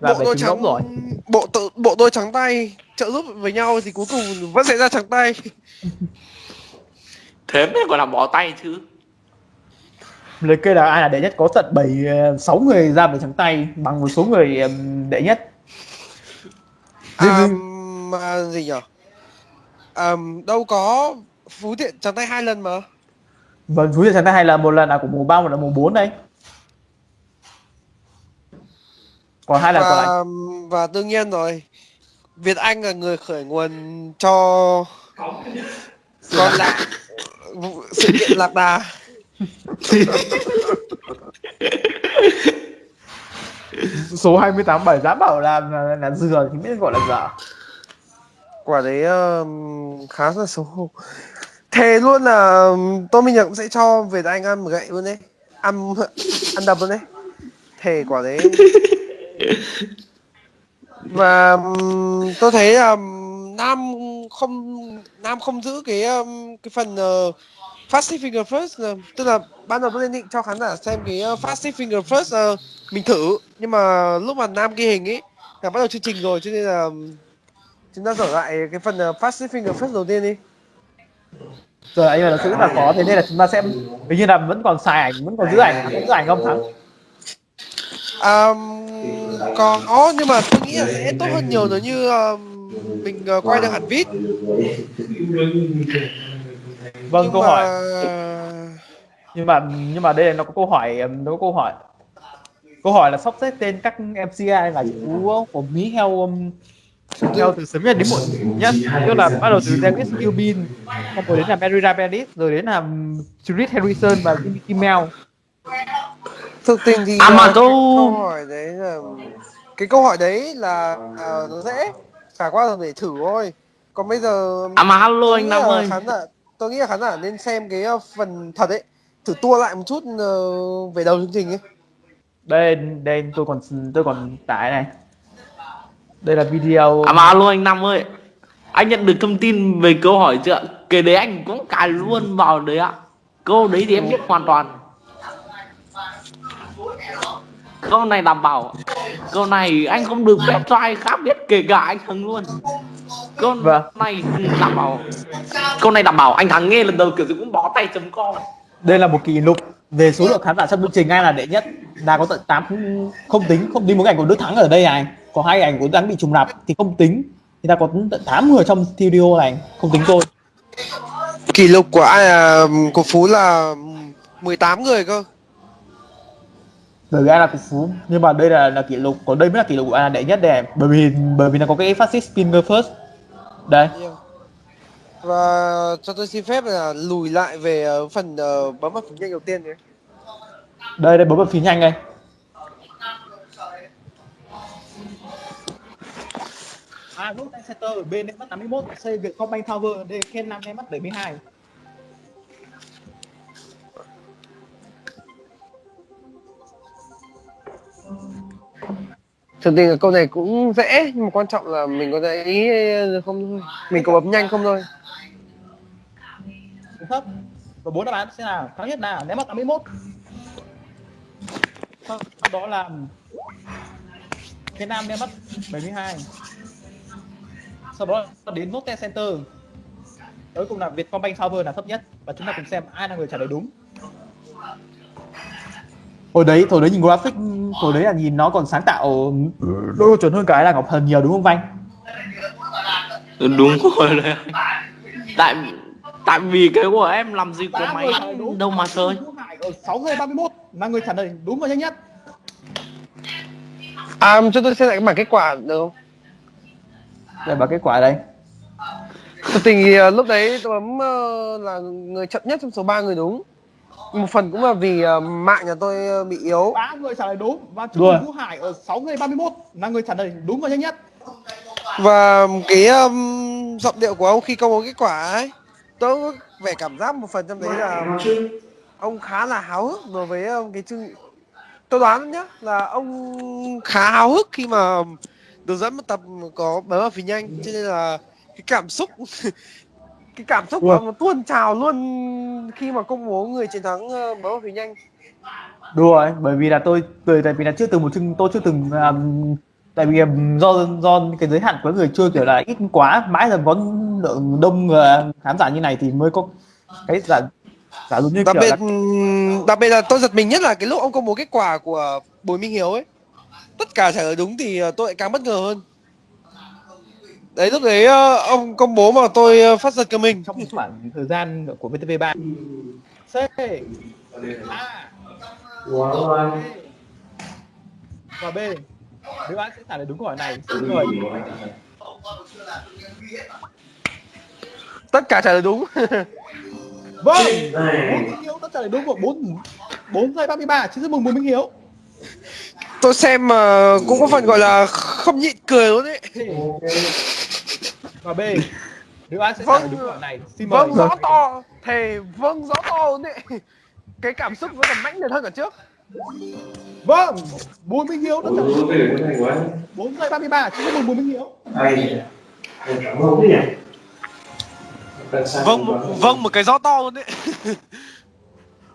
bộ đôi trắng rồi. bộ tự bộ đôi trắng tay trợ giúp với nhau thì cuối cùng vẫn sẽ ra trắng tay. Thế mới còn là bỏ tay chứ. Liệt kê là ai là đệ nhất có tận bảy ờ, sáu người ra về trắng tay bằng một số người đệ nhất. À, mà gì nhở? À, đâu có phú thiện trắng tay hai lần mà. Vâng chú trắng tay hay là một lần là của mùa ba một là mùa 4 đây. Còn hai lần còn lại. Và đương nhiên rồi Việt Anh là người khởi nguồn cho con lạc sự kiện lạc đà. Số 28 bảy giá bảo là là, là dừa thì biết gọi là dở. Quả đấy um, khá là xấu hổ thề luôn là tôi tôi mình cũng sẽ cho Việt Anh ăn một gậy luôn đấy. Ăn ăn đập luôn đấy. Thề quả đấy. Và tôi thấy là um, Nam không Nam không giữ cái um, cái phần uh, Fast Finger First uh, tức là ban đầu tôi định cho khán giả xem cái uh, Fast Finger First uh, mình thử. Nhưng mà lúc mà Nam ghi hình ấy là bắt đầu chương trình rồi cho nên là chúng ta trở lại cái phần uh, Fast Finger First đầu tiên đi giờ anh là sự rất là khó thế nên là chúng ta sẽ hình như là vẫn còn xài ảnh vẫn còn giữ ảnh vẫn giữ ảnh không thắng À, còn ó nhưng mà tôi nghĩ là sẽ tốt hơn nhiều nếu như ờ, mình ờ, quay được hẳn vít. vâng Nhưng câu mà- hỏi. Nhưng mà nhưng mà đây là nó có câu hỏi nó có câu hỏi. Câu hỏi là sắp xếp tên các MCI là chú của Mỹ theo um, theo từ sớm nhất đến muộn nhất tức là bắt đầu từ David Gilbin xong rồi đến là Mary Bennett rồi đến là Judith Harrison và Jimmy Kimmel. Thực tình thì À, mà ờ, câu- câu hỏi đấy là cái câu hỏi đấy là ờ, nó dễ. Trải qua rồi để thử thôi. Còn bây giờ À mà hello anh Nam là ơi. khán giả tôi nghĩ là khán giả nên xem cái ờ, phần thật ấy. Thử tua lại một chút ờ, về đầu chương trình ấy. Đây đây tôi còn tôi còn tải này đây là video À mà alo anh Năm ơi. Anh nhận được thông tin về câu hỏi chưa? Cái đấy anh cũng cài luôn vào đấy ạ. Câu đấy thì em biết hoàn toàn. Câu này đảm bảo. Câu này anh không được phép cho ai khác biết Kể cả anh thắng luôn. Câu này đảm bảo. Câu này đảm bảo. Anh thắng nghe lần đầu kiểu gì cũng bó tay chấm com đây là một kỷ lục về số lượng khán giả trong chương trình ai là đệ nhất? Là có tận 8 không tính không tính một ảnh của Đức Thắng ở đây này có hai ảnh của Thắng bị trùng lặp thì không tính. Thì ta có tận 8 người trong video này không tính tôi kỷ lục của ai à, của Phú là 18 người cơ. Bởi vì ai là cục phú nhưng mà đây là là kỷ lục còn đây mới là kỷ lục của ai là đệ nhất này. Bởi vì bởi vì nó có cái fascist finger first. Đây. Và cho tôi xin phép là lùi lại về ờ, phần ờ, bấm vào phím nhanh đầu tiên nhé. Đây đây bấm vào phím nhanh đây Nút tay center ở bên em mất 81, C Vietcombank Tower, D Ken 5 em mất 72. thực tình là câu này cũng dễ nhưng mà quan trọng là mình có ý không thôi mình có bấm nhanh không thôi thấp. Và bốn đáp án sẽ là cao nhất là ném mất 81. Sau đó là Ken 5 ném mất 72. Sau đó đến tay center. Cuối cùng là Vietcombank Tower là thấp nhất và chúng ta cùng xem ai là người trả lời đúng. hồi đấy hồi đấy nhìn graphic hồi đấy là nhìn nó còn sáng tạo còn chuẩn hơn cái là Ngọc Thần nhiều đúng không Vanh Ừ, Đúng rồi đấy Tại Tại vì cái của em làm gì có Ba máy đâu mà chơi Hải ở 6 giây 31 là người trả lời đúng và nhanh nhất. à cho tôi xem lại cái bảng kết quả được không đây là kết quả đây thực tình thì ờ, lúc đấy tôi bấm ờ, là người chậm nhất trong số 3 người đúng một phần cũng là vì ờ, mạng nhà tôi bị yếu ba người trả lời đúng và. Trung Vũ Hải ở 6 giây 31 là người trả lời đúng và nhanh nhất. và cái um, giọng điệu của ông khi công bố kết quả ấy tôi có vẻ cảm giác một phần trong đấy là ông khá là háo hức đối với cái chương tôi đoán nhá là ông khá háo hức khi mà được dẫn một tập có bấm vào phím nhanh cho nên là cái cảm xúc cái cảm xúc ông nó tuôn trào luôn khi mà công bố người chiến thắng ờ, bấm vào phím nhanh. Đùa ấy bởi vì là tôi tôi tại vì là chưa từng một chương tôi chưa từng um, tại vì do do cái giới hạn của người chơi kiểu là ít quá mãi là có lượng đông người khán giả như này thì mới có cái giả giả dụ như đặc biệt là đặc biệt là tôi giật mình nhất là cái lúc ông công bố kết quả của Bùi Minh Hiếu ấy tất cả trả lời đúng thì ờ, tôi lại càng bất ngờ hơn. Đấy lúc đấy ờ, ông công bố mà tôi ờ, phát giật cả mình trong khoảng thời gian của VTV3 C. A. Và B. Đứa bạn sẽ trả lời đúng câu hỏi này xin mời. Tất cả trả lời đúng. Vâng. Minh Hiếu đã trả lời đúng của bốn bốn giây 33 xin chúc mừng Bùi Minh Hiếu tôi xem mà cũng có phần gọi là không nhịn cười luôn đấy và B đứa bạn sẽ đúng hỏi này. Xin mời. vâng rõ to. Thề vâng rõ to luôn đấy cái cảm xúc vẫn còn mãnh liệt hơn cả trước. Vâng Bùi Minh Hiếu đã trả lời đúng bốn giây 33 xin chúc mừng Bùi Minh Hiếu. Vâng vâng một cái rõ to luôn đấy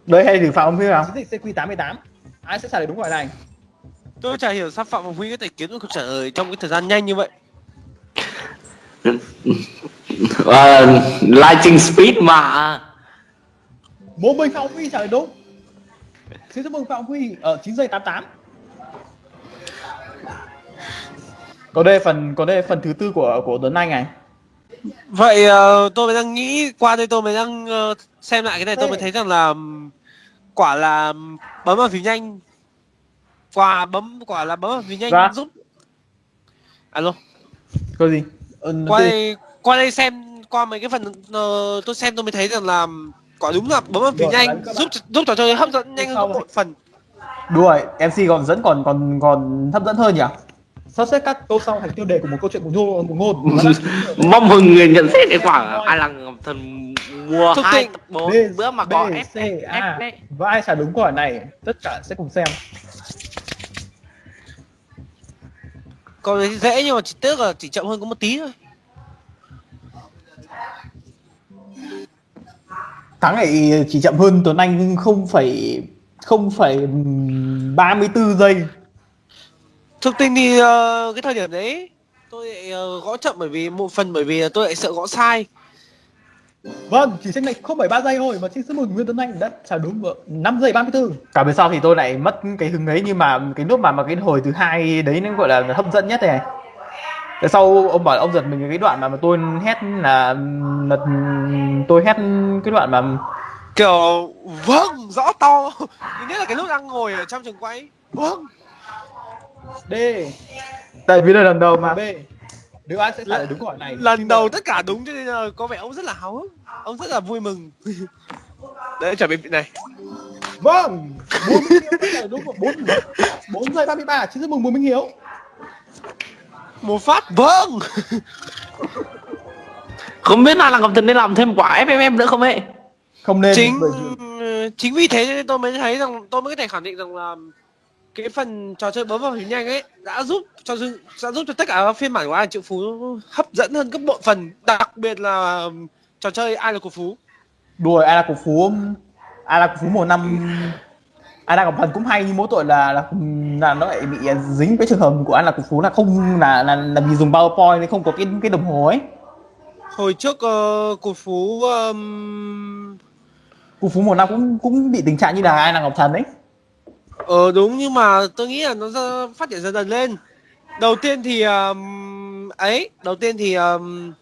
đấy hay thử phạm biết nào? Chiến dịch CQ88 ai sẽ trả lời đúng hỏi này? Tôi chả hiểu sao phạm ngọc huy có thể kiếm được câu trả lời trong cái thời gian nhanh như vậy. Ờ, Lightning Speed mà. Bố mình Phạm Huy trả lời đúng. Xin chúc mừng Phạm Huy ở 9 giây 88 Còn đây là phần còn đây phần thứ tư của của Tuấn Anh này. Vậy ờ, tôi mới đang nghĩ qua đây tôi mới đang ờ, xem lại cái này tôi mới thấy rằng là quả là bấm vào phím nhanh. Quả bấm quả là bấm vào phím nhanh Dạ. giúp. Alo. Có gì? Ừ, qua đây qua đây xem qua mấy cái phần ờ, tôi xem tôi mới thấy rằng là quả đúng là bấm vào phím nhanh giúp giúp trò chơi hấp dẫn nhanh hơn một phần. Đúng rồi MC còn dẫn còn còn còn hấp dẫn hơn nhỉ Sắp xếp các câu sau thành tiêu đề của một câu chuyện của ngôn của ngôn Mong mừng người nhận xét kết quả Ai là Thần mua Thông hai tập bốn bữa mà B, có C, F, A. Và ai trả đúng câu hỏi này Tất cả sẽ cùng xem. Còn dễ nhưng mà chỉ tiếc là chỉ chậm hơn có một tí thôi. Thắng này chỉ chậm hơn Tuấn Anh không phải không phải 34 giây thực tình thì ờ, cái thời điểm đấy tôi lại ờ, gõ chậm bởi vì một phần bởi vì tôi lại sợ gõ sai. Vâng, chỉ chênh lệch 0,3 giây thôi mà xin chúc mừng Nguyễn Tuấn Anh đã trả đúng vợ 5 giây 34 cả về sau thì tôi lại mất cái hứng ấy nhưng mà cái nốt mà mà cái hồi thứ hai đấy nó gọi là hấp dẫn nhất này. Tại sau ông bảo ông giật mình cái đoạn mà, mà tôi hét là, là tôi hét cái đoạn mà kiểu vâng rõ to. Thứ nhất là cái lúc đang ngồi ở trong trường quay vâng D tại vì là lần đầu mà. B. Đứa ai sẽ trả lời đúng câu hỏi này. lần đầu tất cả đúng cho nên là có vẻ ông rất là háo hức. Ông rất là vui mừng. Đấy chuẩn bị này. Vâng. 4 Minh Hiếu đã trả lời đúng 4 4 giây 33 xin chúc mừng Bùi Minh Hiếu. Một phát vâng. Không biết là Ngọc Thần nên làm thêm quả FFM nữa không ấy? Không nên chính bởi chính vì thế nên tôi mới thấy rằng tôi mới có thể khẳng định rằng là cái phần trò chơi bấm vào phím nhanh ấy đã giúp cho đã giúp cho tất cả các phiên bản của ai triệu phú hấp dẫn hơn gấp bội phần đặc biệt là trò chơi ai là của phú. Đùa ai là cổ phú ai là cổ phú mùa năm ai là cổ thần cũng hay nhưng mỗi tội là là, là nó lại bị dính cái trường hợp của ai là cổ phú là không là là, là vì dùng powerpoint nên không có cái cái đồng hồ ấy. Hồi trước uh, của phú um, cổ phú mùa năm cũng cũng bị tình trạng như là ai là ngọc thần ấy Ờ đúng nhưng mà tôi nghĩ là nó ra- phát triển dần dần lên. Đầu tiên thì um, ấy, đầu tiên thì um,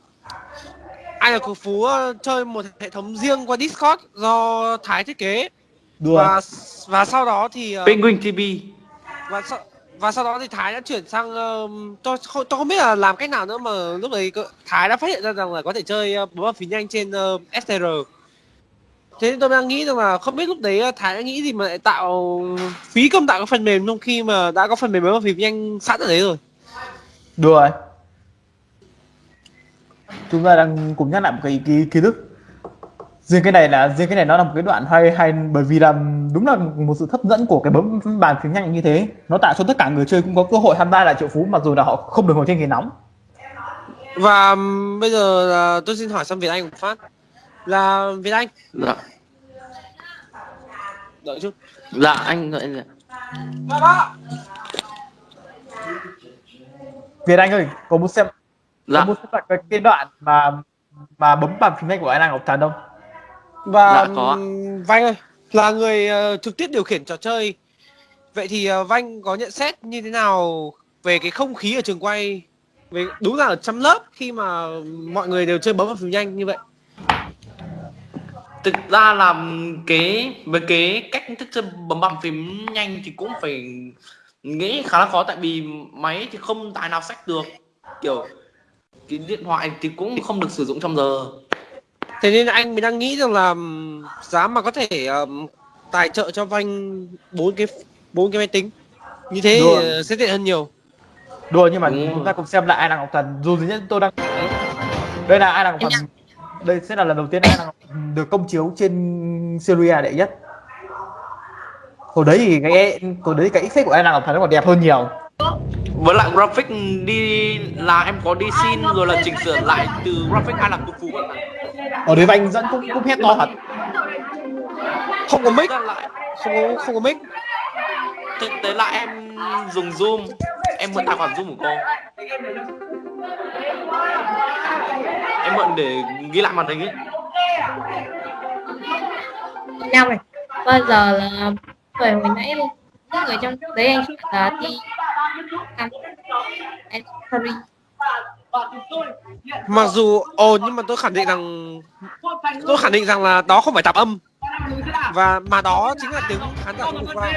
ai là cuộc phú chơi một hệ thống riêng qua Discord do Thái thiết kế đùa và và sau đó thì ờ, Penguin TV và sau và sau đó thì Thái đã chuyển sang um, tôi không tôi không biết là làm cách nào nữa mà lúc đấy Thái đã phát hiện ra rằng là có thể chơi uh, bấm vào phím nhanh trên uh, STR. Thế tôi đang nghĩ rằng là không biết lúc đấy uh, Thái đã nghĩ gì mà lại tạo phí công tạo cái phần mềm trong khi mà đã có phần mềm vào phím nhanh sẵn ở đấy rồi. đùa ấy. chúng ta đang cùng nhắc lại một cái kiến kiến thức riêng cái này là riêng cái này nó là một cái đoạn hay hay bởi vì là đúng là một sự hấp dẫn của cái bấm bàn phím nhanh như thế nó tạo cho tất cả người chơi cũng có cơ hội tham gia lại triệu phú mặc dù là họ không được ngồi trên ghế nóng Và bây giờ là tôi xin hỏi sang Việt Anh một phát. Là Việt Anh, Dạ đợi chút. Dạ anh gọi là Việt Anh ơi có muốn xem Dạ có muốn xem lại cái, cái đoạn mà mà bấm bàn phím nhanh của anh Ngọc Thần không Và Dạ, có Vanh ơi, là người ờ, trực tiếp điều khiển trò chơi. Vậy thì ờ, Vanh có nhận xét như thế nào về cái không khí ở trường quay? Về đúng là ở trong lớp khi mà mọi người đều chơi bấm vào phím nhanh như vậy. Thực ra là cái với cái cách thức chơi bấm bằng phím nhanh thì cũng phải nghĩ khá là khó. Tại vì máy thì không tài nào sách được. Kiểu cái điện thoại thì cũng không được sử dụng trong giờ. Thế nên anh mới đang nghĩ rằng là giá mà có thể ừm, tài trợ cho Vanh bốn cái bốn cái máy tính. Như thế thì, ờ, sẽ tiện hơn nhiều. đùa nhưng mà Đúng chúng ta cùng xem lại Ai Ngọc Thần. Dù gì nhất tôi đang đây là Ai Ngọc Thần. đây sẽ là lần đầu tiên Ai Ngọc Thần được công chiếu trên Syria đệ nhất. Hồi đấy thì cái hồi đấy cái effect của Ai Ngọc Thần nó còn đẹp hơn nhiều. Với lại graphic đi là em có đi xin rồi là chỉnh sửa lại từ graphic ai làm phú còn ở đấy anh dẫn cũng cũng hét to thật. Không có mic, không có không có mic. thực tế là em dùng zoom. Em mượn tài khoản zoom của cô. Em mượn để ghi lại màn hình ấy nhau này. Bây giờ là Bởi hồi nãy những người trong đấy anh chị là đi mặc dù, ồ, nhưng mà tôi khẳng định rằng tôi khẳng định rằng là đó không phải tạp âm. Và mà đó chính là tiếng khán giả của qua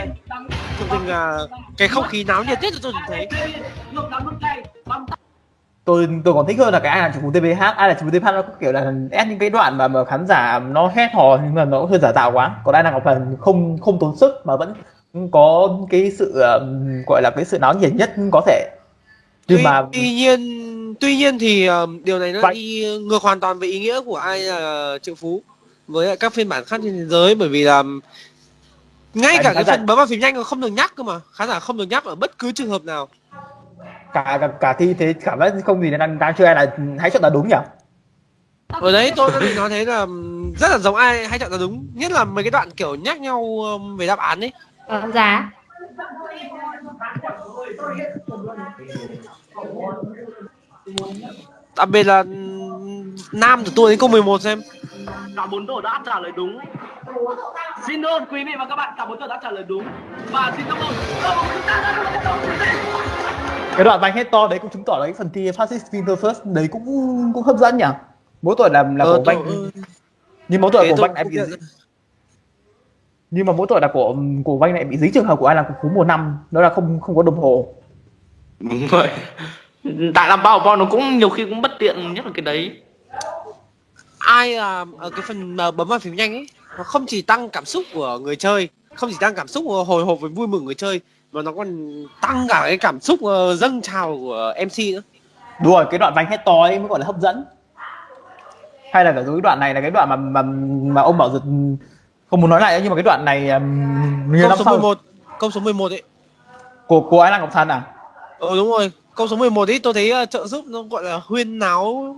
thực tình là cái không khí náo nhiệt nhất tôi từng thấy tôi tôi còn thích hơn là cái ai là chủ TVH ai là chủ TVH nó có kiểu là ép những cái đoạn mà, mà khán giả nó hét hò nhưng mà nó hơi giả tạo quá. Còn ai là ngọc thần không không tốn sức mà vẫn có cái sự um, gọi là cái sự náo nhiệt nhất có thể. Nhưng tuy, mà tuy nhiên tuy nhiên thì um, điều này nó Vậy- đi ngược hoàn toàn với ý nghĩa của ai là triệu phú với các phiên bản khác trên thế giới. Bởi vì là ngay cả cái phần bấm vào phím nhanh còn không được nhắc cơ mà. Khán giả không được nhắc ở bất cứ trường hợp nào cả cả, cả thi thế cảm giác không gì đang đang chơi ai là hãy chọn là đúng nhỉ? Ở đấy tôi đã định nói thế là rất là giống ai hay chọn là đúng. Nhất là mấy cái đoạn kiểu nhắc nhau về đáp án ấy. Ờ, Giá đặc biệt là nam của tôi đến câu 11 xem cả bốn tổ đã trả lời đúng. Xin ơn quý vị và các bạn cả bốn tổ đã trả lời đúng. Và xin cảm ơn. Cái đoạn vành hết to đấy cũng chứng tỏ là cái phần thi Fastest Winter First đấy cũng cũng hấp dẫn nhỉ? Mỗi tội là là Ờ, của vanh nhưng mỗi Thế của vanh lại bị nhưng mà mỗi tội là của của vanh lại bị dính trường hợp của ai là phú mùa năm. Đó là không không có đồng hồ. Đúng rồi. Tại làm bao bao nó cũng nhiều khi cũng bất tiện nhất là cái đấy ai là ở cái phần mà bấm vào phím nhanh ấy nó không chỉ tăng cảm xúc của người chơi không chỉ tăng cảm xúc hồi hộp với vui mừng người chơi mà nó còn tăng cả cái cảm xúc ờ, dâng trào của MC nữa. Đúng rồi cái đoạn vanh hết to ấy mới gọi là hấp dẫn. Hay là cái đoạn này là cái đoạn mà mà mà ông bảo giật không muốn nói lại nhưng mà cái đoạn này um, câu năm số sau 11 câu số 11 ấy. Của của ai là ngọc thần à? Ờ đúng rồi câu số 11 ấy tôi thấy ờ, trợ giúp nó gọi là huyên náo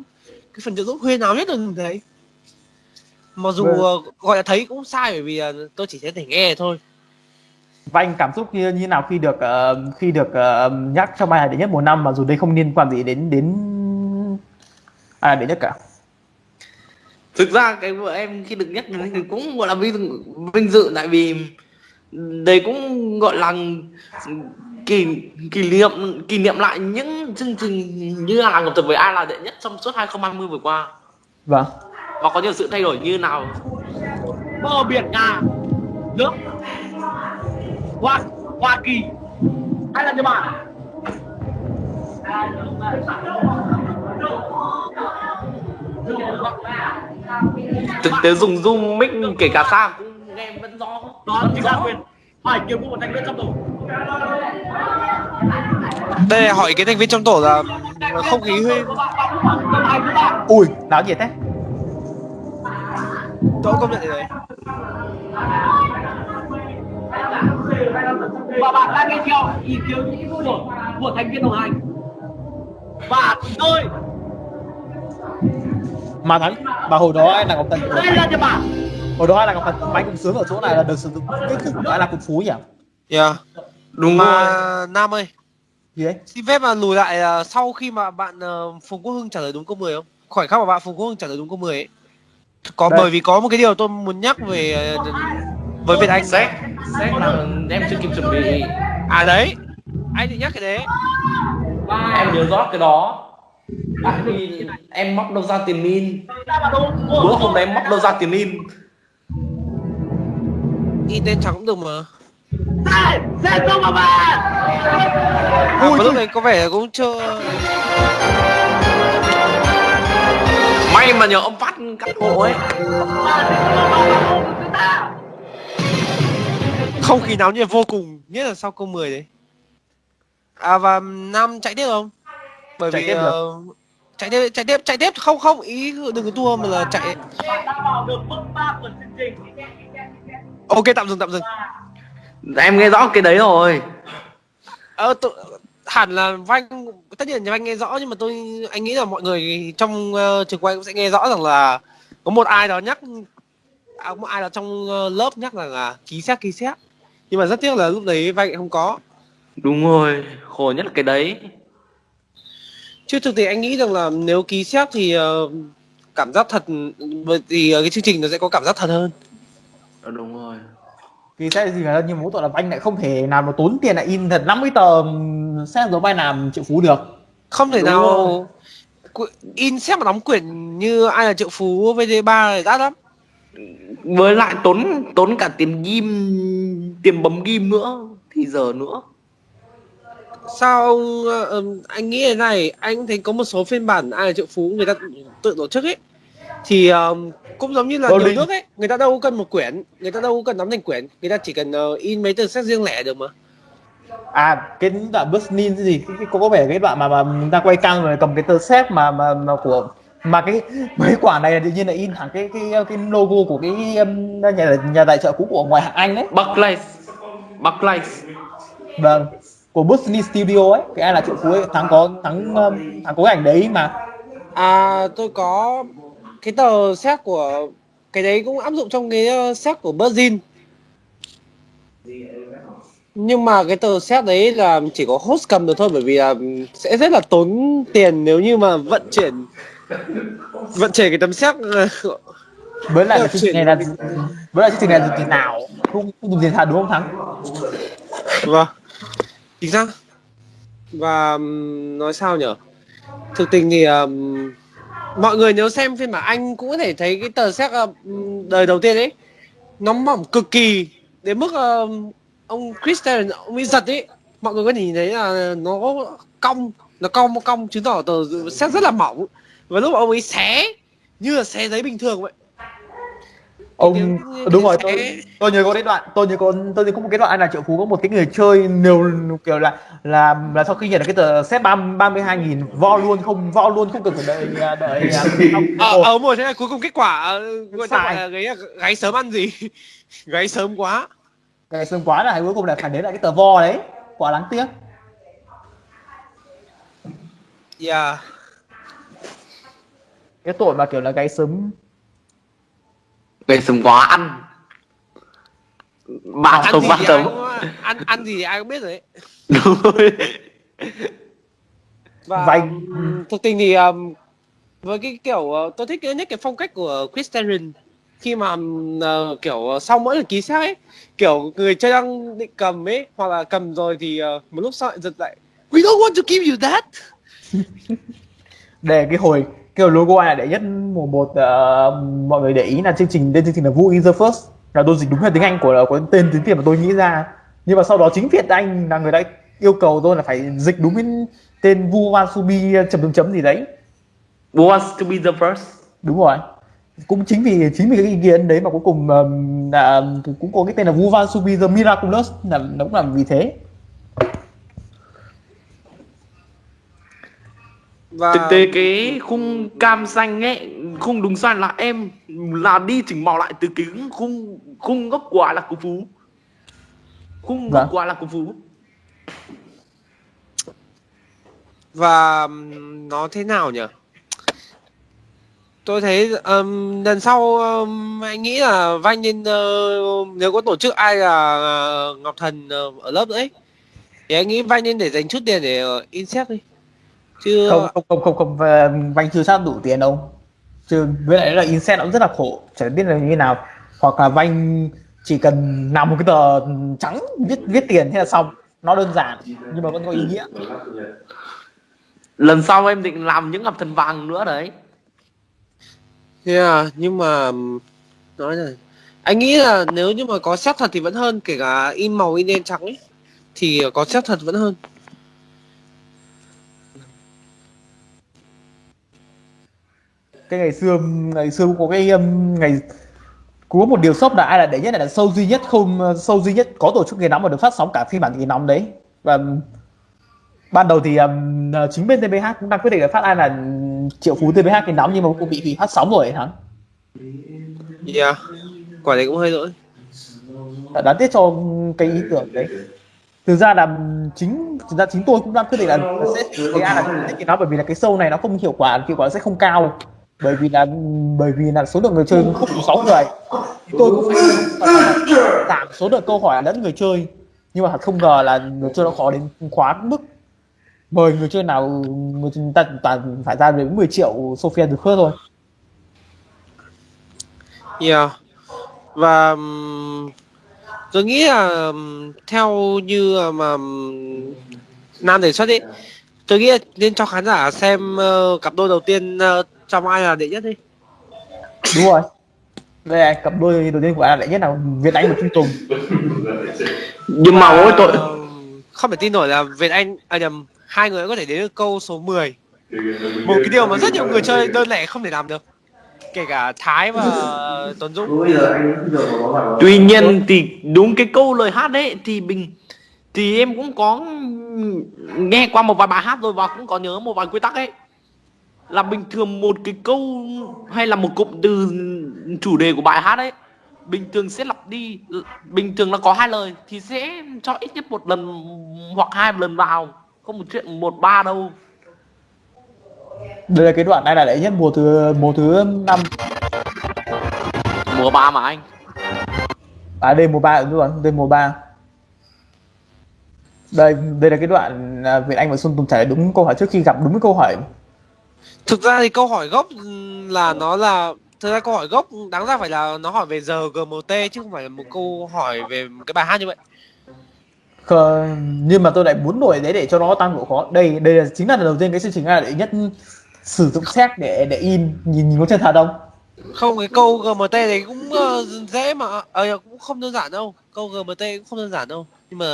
cái phần trợ giúp huyên náo nhất là mình thấy mặc dù Vâng. ờ, gọi là thấy cũng sai bởi vì ờ, tôi chỉ có thể nghe thôi. Vanh cảm xúc như như nào khi được ờ, khi được ờ, nhắc trong bài đệ nhất mùa năm mà dù đây không liên quan gì đến đến ai đệ nhất cả? Thực ra cái vợ em khi được nhắc đến thì cũng gọi là vinh dự, vinh dự tại vì đây cũng gọi là kỷ kỷ niệm kỷ niệm lại những chương trình như là ngọc thực với ai là đệ nhất trong suốt 2020 vừa qua. Vâng. Và có nhiều sự thay đổi như nào? Bờ biển nga nước hoa hoa kỳ. Hay là nhật bản? Thực tế dùng zoom mic kể cả xa cũng nghe vẫn rõ. Đó chính là quyền phải kiếm một thành viên trong tổ đây là hỏi cái thành viên trong tổ là không khí huyên ui náo nhiệt thế. Tôi công nhận đấy và bạn đang nghe theo ý kiến của của thành viên đồng hành và tôi. Mà thắng mà hồi đó ai là ngọc thần đây là nhật bản hồi đó ai là ngọc thần vanh cũng sướng ở chỗ này là được sử dụng cái của ai là cục phú nhỉ? Yeah. Đúng mà rồi. Nam ơi gì đấy xin phép mà lùi lại ờ, sau khi mà bạn ờ, phùng quốc hưng trả lời đúng câu 10 không? Khoảnh khắc mà bạn phùng quốc hưng trả lời đúng câu 10 ấy. Có Đây. bởi vì có một cái điều tôi muốn nhắc về ờ, với Việt Anh. Xét. Xét là em chưa kịp chuẩn bị. À đấy. Anh định nhắc cái đấy. Em nhớ rõ cái đó. Tại vì em móc đâu ra tiền in bữa hôm đấy em móc đâu ra tiền in in tên chẳng cũng được mà Bà à, lúc này có vẻ cũng chưa may mà nhờ ông phát cắt hộ ấy. Không khí náo nhiệt vô cùng nhất là sau câu 10 đấy. À và nam chạy tiếp không? Bởi Chạy vì tiếp được. ờ, chạy tiếp chạy tiếp chạy tiếp. Không không ý đừng có tua mà là chạy. Đã vào được bước ba của chương trình. Ok tạm dừng tạm dừng em nghe rõ cái đấy rồi. Ờ tự, hẳn là vanh tất nhiên là vanh nghe rõ nhưng mà tôi anh nghĩ là mọi người trong ờ, trường quay cũng sẽ nghe rõ rằng là có một ai đó nhắc à, có một ai đó trong ờ, lớp nhắc rằng là ký xét ký xét. Nhưng mà rất tiếc là lúc đấy vanh không có. Đúng rồi khổ nhất là cái đấy. Chứ thực tế anh nghĩ rằng là nếu ký xét thì ờ, cảm giác thật vì ờ, cái chương trình nó sẽ có cảm giác thật hơn. Đúng rồi thì sẽ gì mà mỗi tội là anh lại không thể nào mà tốn tiền lại in thật. 50 tờ sẽ giống vai làm triệu phú được. Không thể Đúng nào. Qu- in xét mà đóng quyển như ai là triệu phú VD3 thì đắt lắm. Với lại tốn tốn cả tiền ghim tiền bấm ghim nữa thì giờ nữa. Sao ừm, anh nghĩ thế này? Anh thấy có một số phiên bản ai là triệu phú người ta tự tổ chức ấy thì ờm, cũng giống như là nhiều nước ấy người ta đâu có cần một quyển người ta đâu có cần nắm thành quyển người ta chỉ cần ờ, in mấy tờ xét riêng lẻ được mà. À cái đoạn Busnin gì cái, cái, có vẻ cái đoạn mà mà người ta quay cam rồi cầm cái tờ xếp mà mà, mà của mà cái mấy quả này là tự nhiên là in thẳng cái cái cái logo của cái um, nhà nhà tài trợ cũ của ngoài hạng Anh đấy. Barclays. Barclays. Vâng của Busnin Studio ấy cái ai là triệu phú ấy thắng có thắng um, thắng có cái ảnh đấy mà. À tôi có cái tờ xét của cái đấy cũng áp dụng trong cái ờ, xét của Virgin. Nhưng mà cái tờ xét đấy là chỉ có host cầm được thôi bởi vì là sẽ rất là tốn tiền nếu như mà vận chuyển vận chuyển cái tấm xét với lại chương trình này là với lại chương trình này là trình nào? Không không dùng tiền thật đúng không thắng vâng. Chính xác. Và nói sao nhở? Thực tình thì ừm, mọi người nếu xem phiên bản anh cũng có thể thấy cái tờ xét ờ, đời đầu tiên ấy. Nó mỏng cực kỳ đến mức uh, ông Christian ông ấy giật ấy. Mọi người có thể nhìn thấy là nó cong nó cong cong chứng tỏ tờ xét rất là mỏng. Và lúc ông ấy xé như là xé giấy bình thường vậy ông đúng rồi tôi tôi nhớ có cái đoạn tôi nhớ có tôi nhớ có một cái đoạn anh là triệu phú có một cái người chơi nhiều kiểu là là là sau khi nhận được cái tờ xét ba ba mươi hai nghìn vo luôn không vo luôn không cần phải đợi à, đợi à, ờ ờ một. thế cuối cùng kết quả gọi là gáy gáy sớm ăn gì? Gáy sớm quá. Cái sớm quá là cuối cùng là phải đến lại cái tờ vo đấy. Quá đáng tiếc. Yeah. Cái tội mà kiểu là cái sớm Gây sớm quá ăn. Ba gì ba tấm ăn ăn gì ai cũng biết rồi đấy. Đúng rồi. Và thực tình thì ừm, với cái kiểu ờ, tôi thích nhất cái phong cách của Chris Terran khi mà ờ, kiểu ờ, sau mỗi lần ký xác ấy kiểu người chơi đang định cầm ấy hoặc là cầm rồi thì ờ, một lúc sau lại giật lại we don't want to give you that. Để cái hồi cái logo này để nhất? Mùa một ờ, mọi người để ý là chương trình tên chương trình là Who is the first. Là tôi dịch đúng là tiếng Anh của của tên tiếng Việt mà tôi nghĩ ra. Nhưng mà sau đó chính Việt Anh là người đã yêu cầu tôi là phải dịch đúng cái tên Vu Wasubi chấm chấm chấm gì đấy. Who wants to be the first? Đúng rồi. Cũng chính vì chính vì cái ý kiến đấy mà cuối cùng ờm, là cũng có cái tên là Vu Wasubi the Miraculous là nó cũng là vì thế và thực tế cái khung cam xanh ấy khung đúng sai là em là đi chỉnh màu lại từ cái khung khung gốc Ai là của phú. Khung Vâng. gốc của Ai là của phú. Và nó thế nào nhỉ? Tôi thấy ừm, lần sau ừm, anh nghĩ là Vanh nên ờ, nếu có tổ chức ai là ờ, Ngọc Thần ờ, ở lớp nữa ấy thì anh nghĩ Vanh nên để dành chút tiền để ờ, in xét đi chứ không không không không không. Và Vanh chưa sát đủ tiền đâu chứ với lại là inset nó cũng rất là khổ chẳng biết là như thế nào. Hoặc là Vanh chỉ cần làm một cái tờ trắng viết viết tiền thế là xong. Nó đơn giản nhưng mà vẫn có ý nghĩa. Lần sau em định làm những ngọc thần vàng nữa đấy. Yeah, nhưng mà nói là anh nghĩ là nếu như mà có xét thật thì vẫn hơn kể cả in màu in đen trắng ấy thì có xét thật vẫn hơn cái ngày xưa ngày xưa có cái um, ngày có một điều sốc là ai là đệ nhất là sâu duy nhất không sâu duy nhất có tổ chức ngày nóng mà được phát sóng cả phiên bản ngày nóng đấy. Và um, ban đầu thì um, chính bên TBH cũng đang quyết định là phát ai là triệu phú TBH ngày nóng nhưng mà cũng bị hủy phát sóng rồi thắng Yeah, quả đấy cũng hơi lỗi đáng tiếc cho cái ý tưởng đấy. Thực ra là chính thực ra chính tôi cũng đang quyết định là sẽ cái ai là cái nó bởi vì là cái show này nó không hiệu quả hiệu quả sẽ không cao bởi vì là bởi vì là số lượng người chơi không đủ sáu người. Thì tôi cũng phải giảm số lượng câu hỏi lẫn người chơi. Nhưng mà thật không ngờ là người chơi nó khó đến quá mức. Mời người chơi nào người ta toàn phải ra đến 10 triệu Sophia được khớt thôi Yeah. Và um, tôi nghĩ là um, theo như mà Nam đề xuất ấy, tôi nghĩ nên cho khán giả xem uh, cặp đôi đầu tiên uh, trong ai là đệ nhất đi. đúng rồi. Đây là cặp đôi đầu tiên của ai là đệ nhất là Việt Anh và Trung Tùng. Nhưng mà mỗi tội Ờ, không thể tin nổi là Việt Anh à nhầm hai người có thể đến được câu số 10 một cái điều mà rất nhiều người chơi đơn lẻ không thể làm được. Kể cả Thái và Tuấn Dũng. Tuy nhiên thì đúng cái câu lời hát đấy thì mình thì em cũng có nghe qua một vài bài hát rồi và cũng có nhớ một vài quy tắc ấy là bình thường một cái câu hay là một cụm từ chủ đề của bài hát ấy bình thường sẽ lặp đi bình thường là có hai lời thì sẽ cho ít nhất một lần hoặc hai lần vào không một chuyện một ba đâu. Đây là cái đoạn này là đệ nhất mùa thứ mùa thứ năm. Mùa ba mà anh. À đây mùa ba đúng rồi đây mùa ba. Đây đây là cái đoạn à, Việt Anh và Xuân Tùng trả đúng câu hỏi trước khi gặp đúng cái câu hỏi thực ra thì câu hỏi gốc là nó là thực ra câu hỏi gốc đáng ra phải là nó hỏi về giờ GMT chứ không phải là một câu hỏi về một cái bài hát như vậy. Khờ, nhưng mà tôi lại muốn đổi đấy để cho nó tăng độ khó. Đây đây là chính là lần đầu tiên cái chương trình này là đệ nhất sử dụng xét để để in nhìn nhìn có chân thật không không cái câu GMT này cũng ờ, dễ mà ờ cũng không đơn giản đâu. Câu GMT cũng không đơn giản đâu. Nhưng mà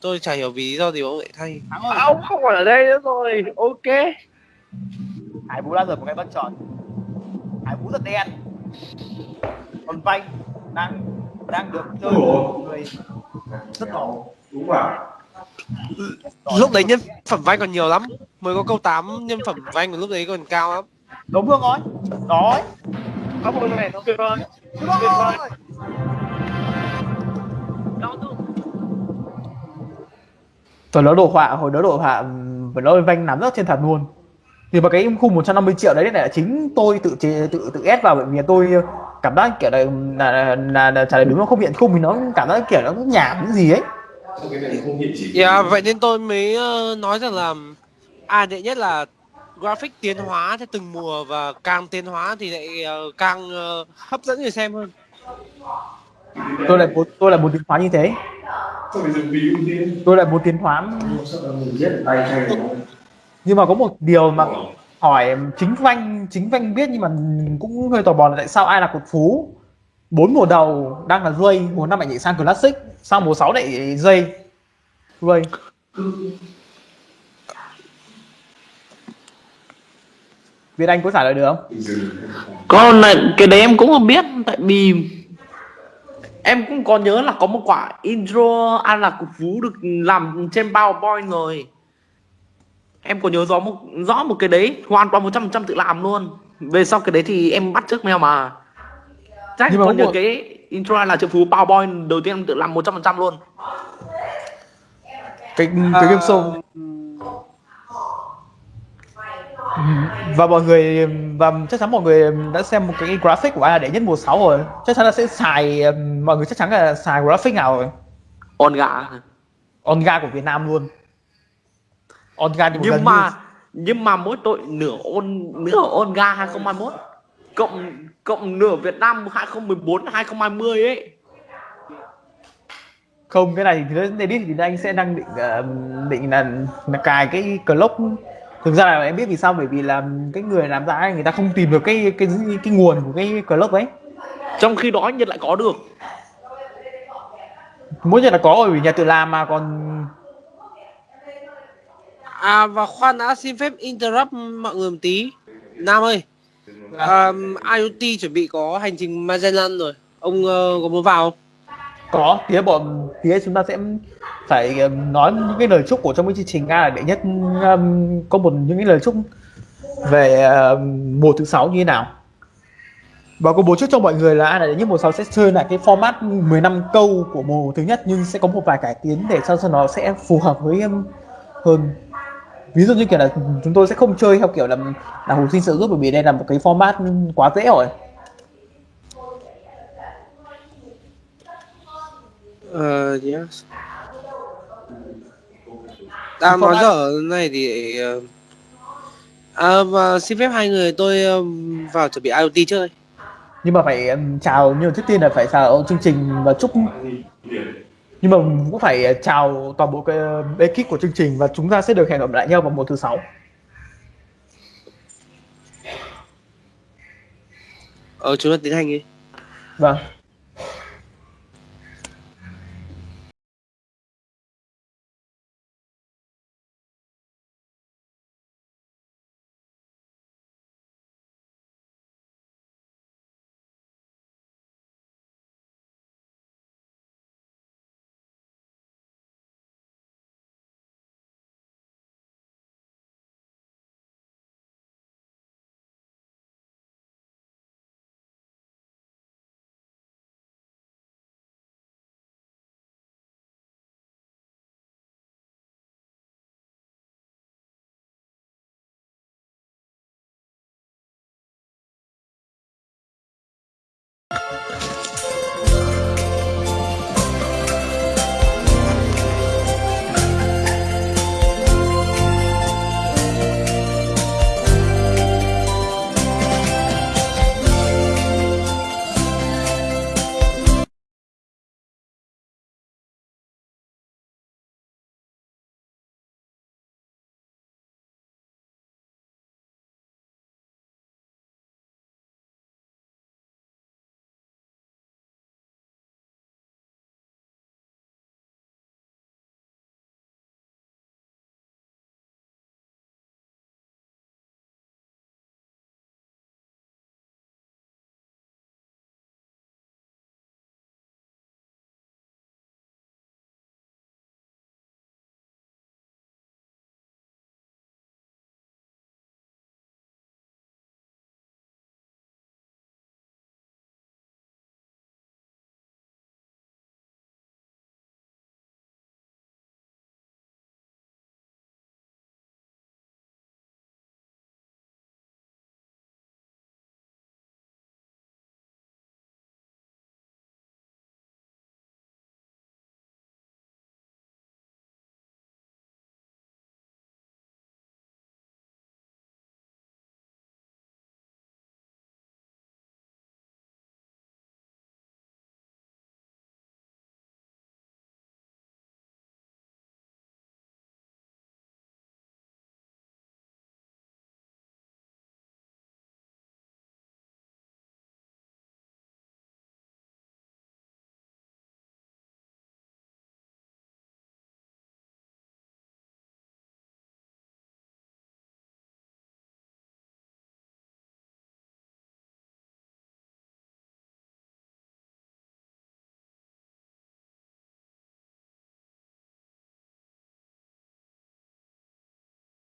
tôi chả hiểu vì lý do gì ông lại thay. Ông không còn ở đây nữa rồi. Ok Hải Vũ đã rời một cái bất chọn Hải Vũ rất đen. Còn Vanh đang đang được chơi người rất nổ đúng rồi. Lúc đấy nhân phẩm Vanh còn nhiều lắm. Mới có câu 8 nhân phẩm Vanh của lúc đấy còn cao lắm. Đúng không rồi đó có một này nó tuyệt vời. Tuyệt vời. Rồi nó đổ họa, hồi đó đổ họa và nó Vanh nắm rất chân thật luôn thì mà cái khung 150 triệu đấy là chính tôi tự chế, tự tự ép vào bởi vì tôi cảm giác kiểu là là, là, là trả lời đúng nó không hiện khung thì nó cảm giác kiểu nó nhảm cái gì ấy. Yeah, vậy nên tôi mới ờ, nói rằng là à đệ nhất là graphic tiến hóa theo từng mùa và càng tiến hóa thì lại ờ, càng ờ, hấp dẫn người xem hơn. tôi lại muốn tôi là muốn tiến hóa như thế. Tôi lại muốn tiến hóa nhưng mà có một điều mà hỏi chính Vanh chính Vanh biết nhưng mà cũng hơi tò mò là tại sao ai là cột phú? Bốn mùa đầu đang là dây mùa năm lại nhảy sang classic sau mùa 6 lại dây dây Việt Anh có trả lời được không? con này, cái đấy em cũng không biết tại vì em cũng có nhớ là có một quả intro An Lạc Cục Phú được làm trên PowerPoint rồi em có nhớ rõ một rõ một cái đấy hoàn toàn 100% tự làm luôn. Về sau cái đấy thì em bắt trước mèo mà. Chắc Nhưng mà có nhớ cái intro là triệu phú PowerPoint đầu tiên em tự làm 100% luôn. Cái cái game show. Và mọi người và chắc chắn mọi người đã xem một cái graphic của ai là đệ nhất mùa 6 rồi. Chắc chắn là sẽ xài mọi người chắc chắn là xài graphic nào rồi. Onga Onga của Việt Nam luôn Onga một nhưng mà như- nhưng mà mỗi tội nửa on nửa Onga 2021 cộng cộng nửa Việt Nam 2014 2020 ấy. Không cái này thì nó edit thì anh sẽ đang định ờ, định là, là cài cái clock. Thực ra là em biết vì sao? Bởi vì là cái người làm ra ấy, người ta không tìm được cái cái cái nguồn của cái clock ấy trong khi đó Nhật lại có được. Mỗi nhà là có rồi vì nhà tự làm mà còn À và khoan đã xin phép interrupt mọi người một tí. Nam ơi, um, IoT chuẩn bị có hành trình Magellan rồi. Ông uh, có muốn vào không? có tía bọn tía chúng ta sẽ phải um, nói những cái lời chúc của trong cái chương trình nga là đệ nhất um, có một những cái lời chúc về uh, mùa thứ sáu như thế nào và có bố trước cho mọi người là là đệ nhất mùa 6 sẽ chơi lại cái format 15 câu của mùa thứ nhất nhưng sẽ có một vài cải tiến để sao cho nó sẽ phù hợp với em hơn ví dụ như kiểu là chúng tôi sẽ không chơi theo kiểu là là hồi sinh sự giúp bởi vì đây là một cái format quá dễ rồi Ờ, yes. À, nói dở này thì ờ, à, và xin phép hai người tôi ờm, vào chuẩn bị IoT chơi. nhưng mà phải ừm, chào mà trước tiên là phải chào chương trình và chúc nhưng mà cũng phải chào toàn bộ cái ờ, ekip của chương trình và chúng ta sẽ được hẹn gặp lại nhau vào một thứ sáu. Ờ chúng ta tiến hành đi. Vâng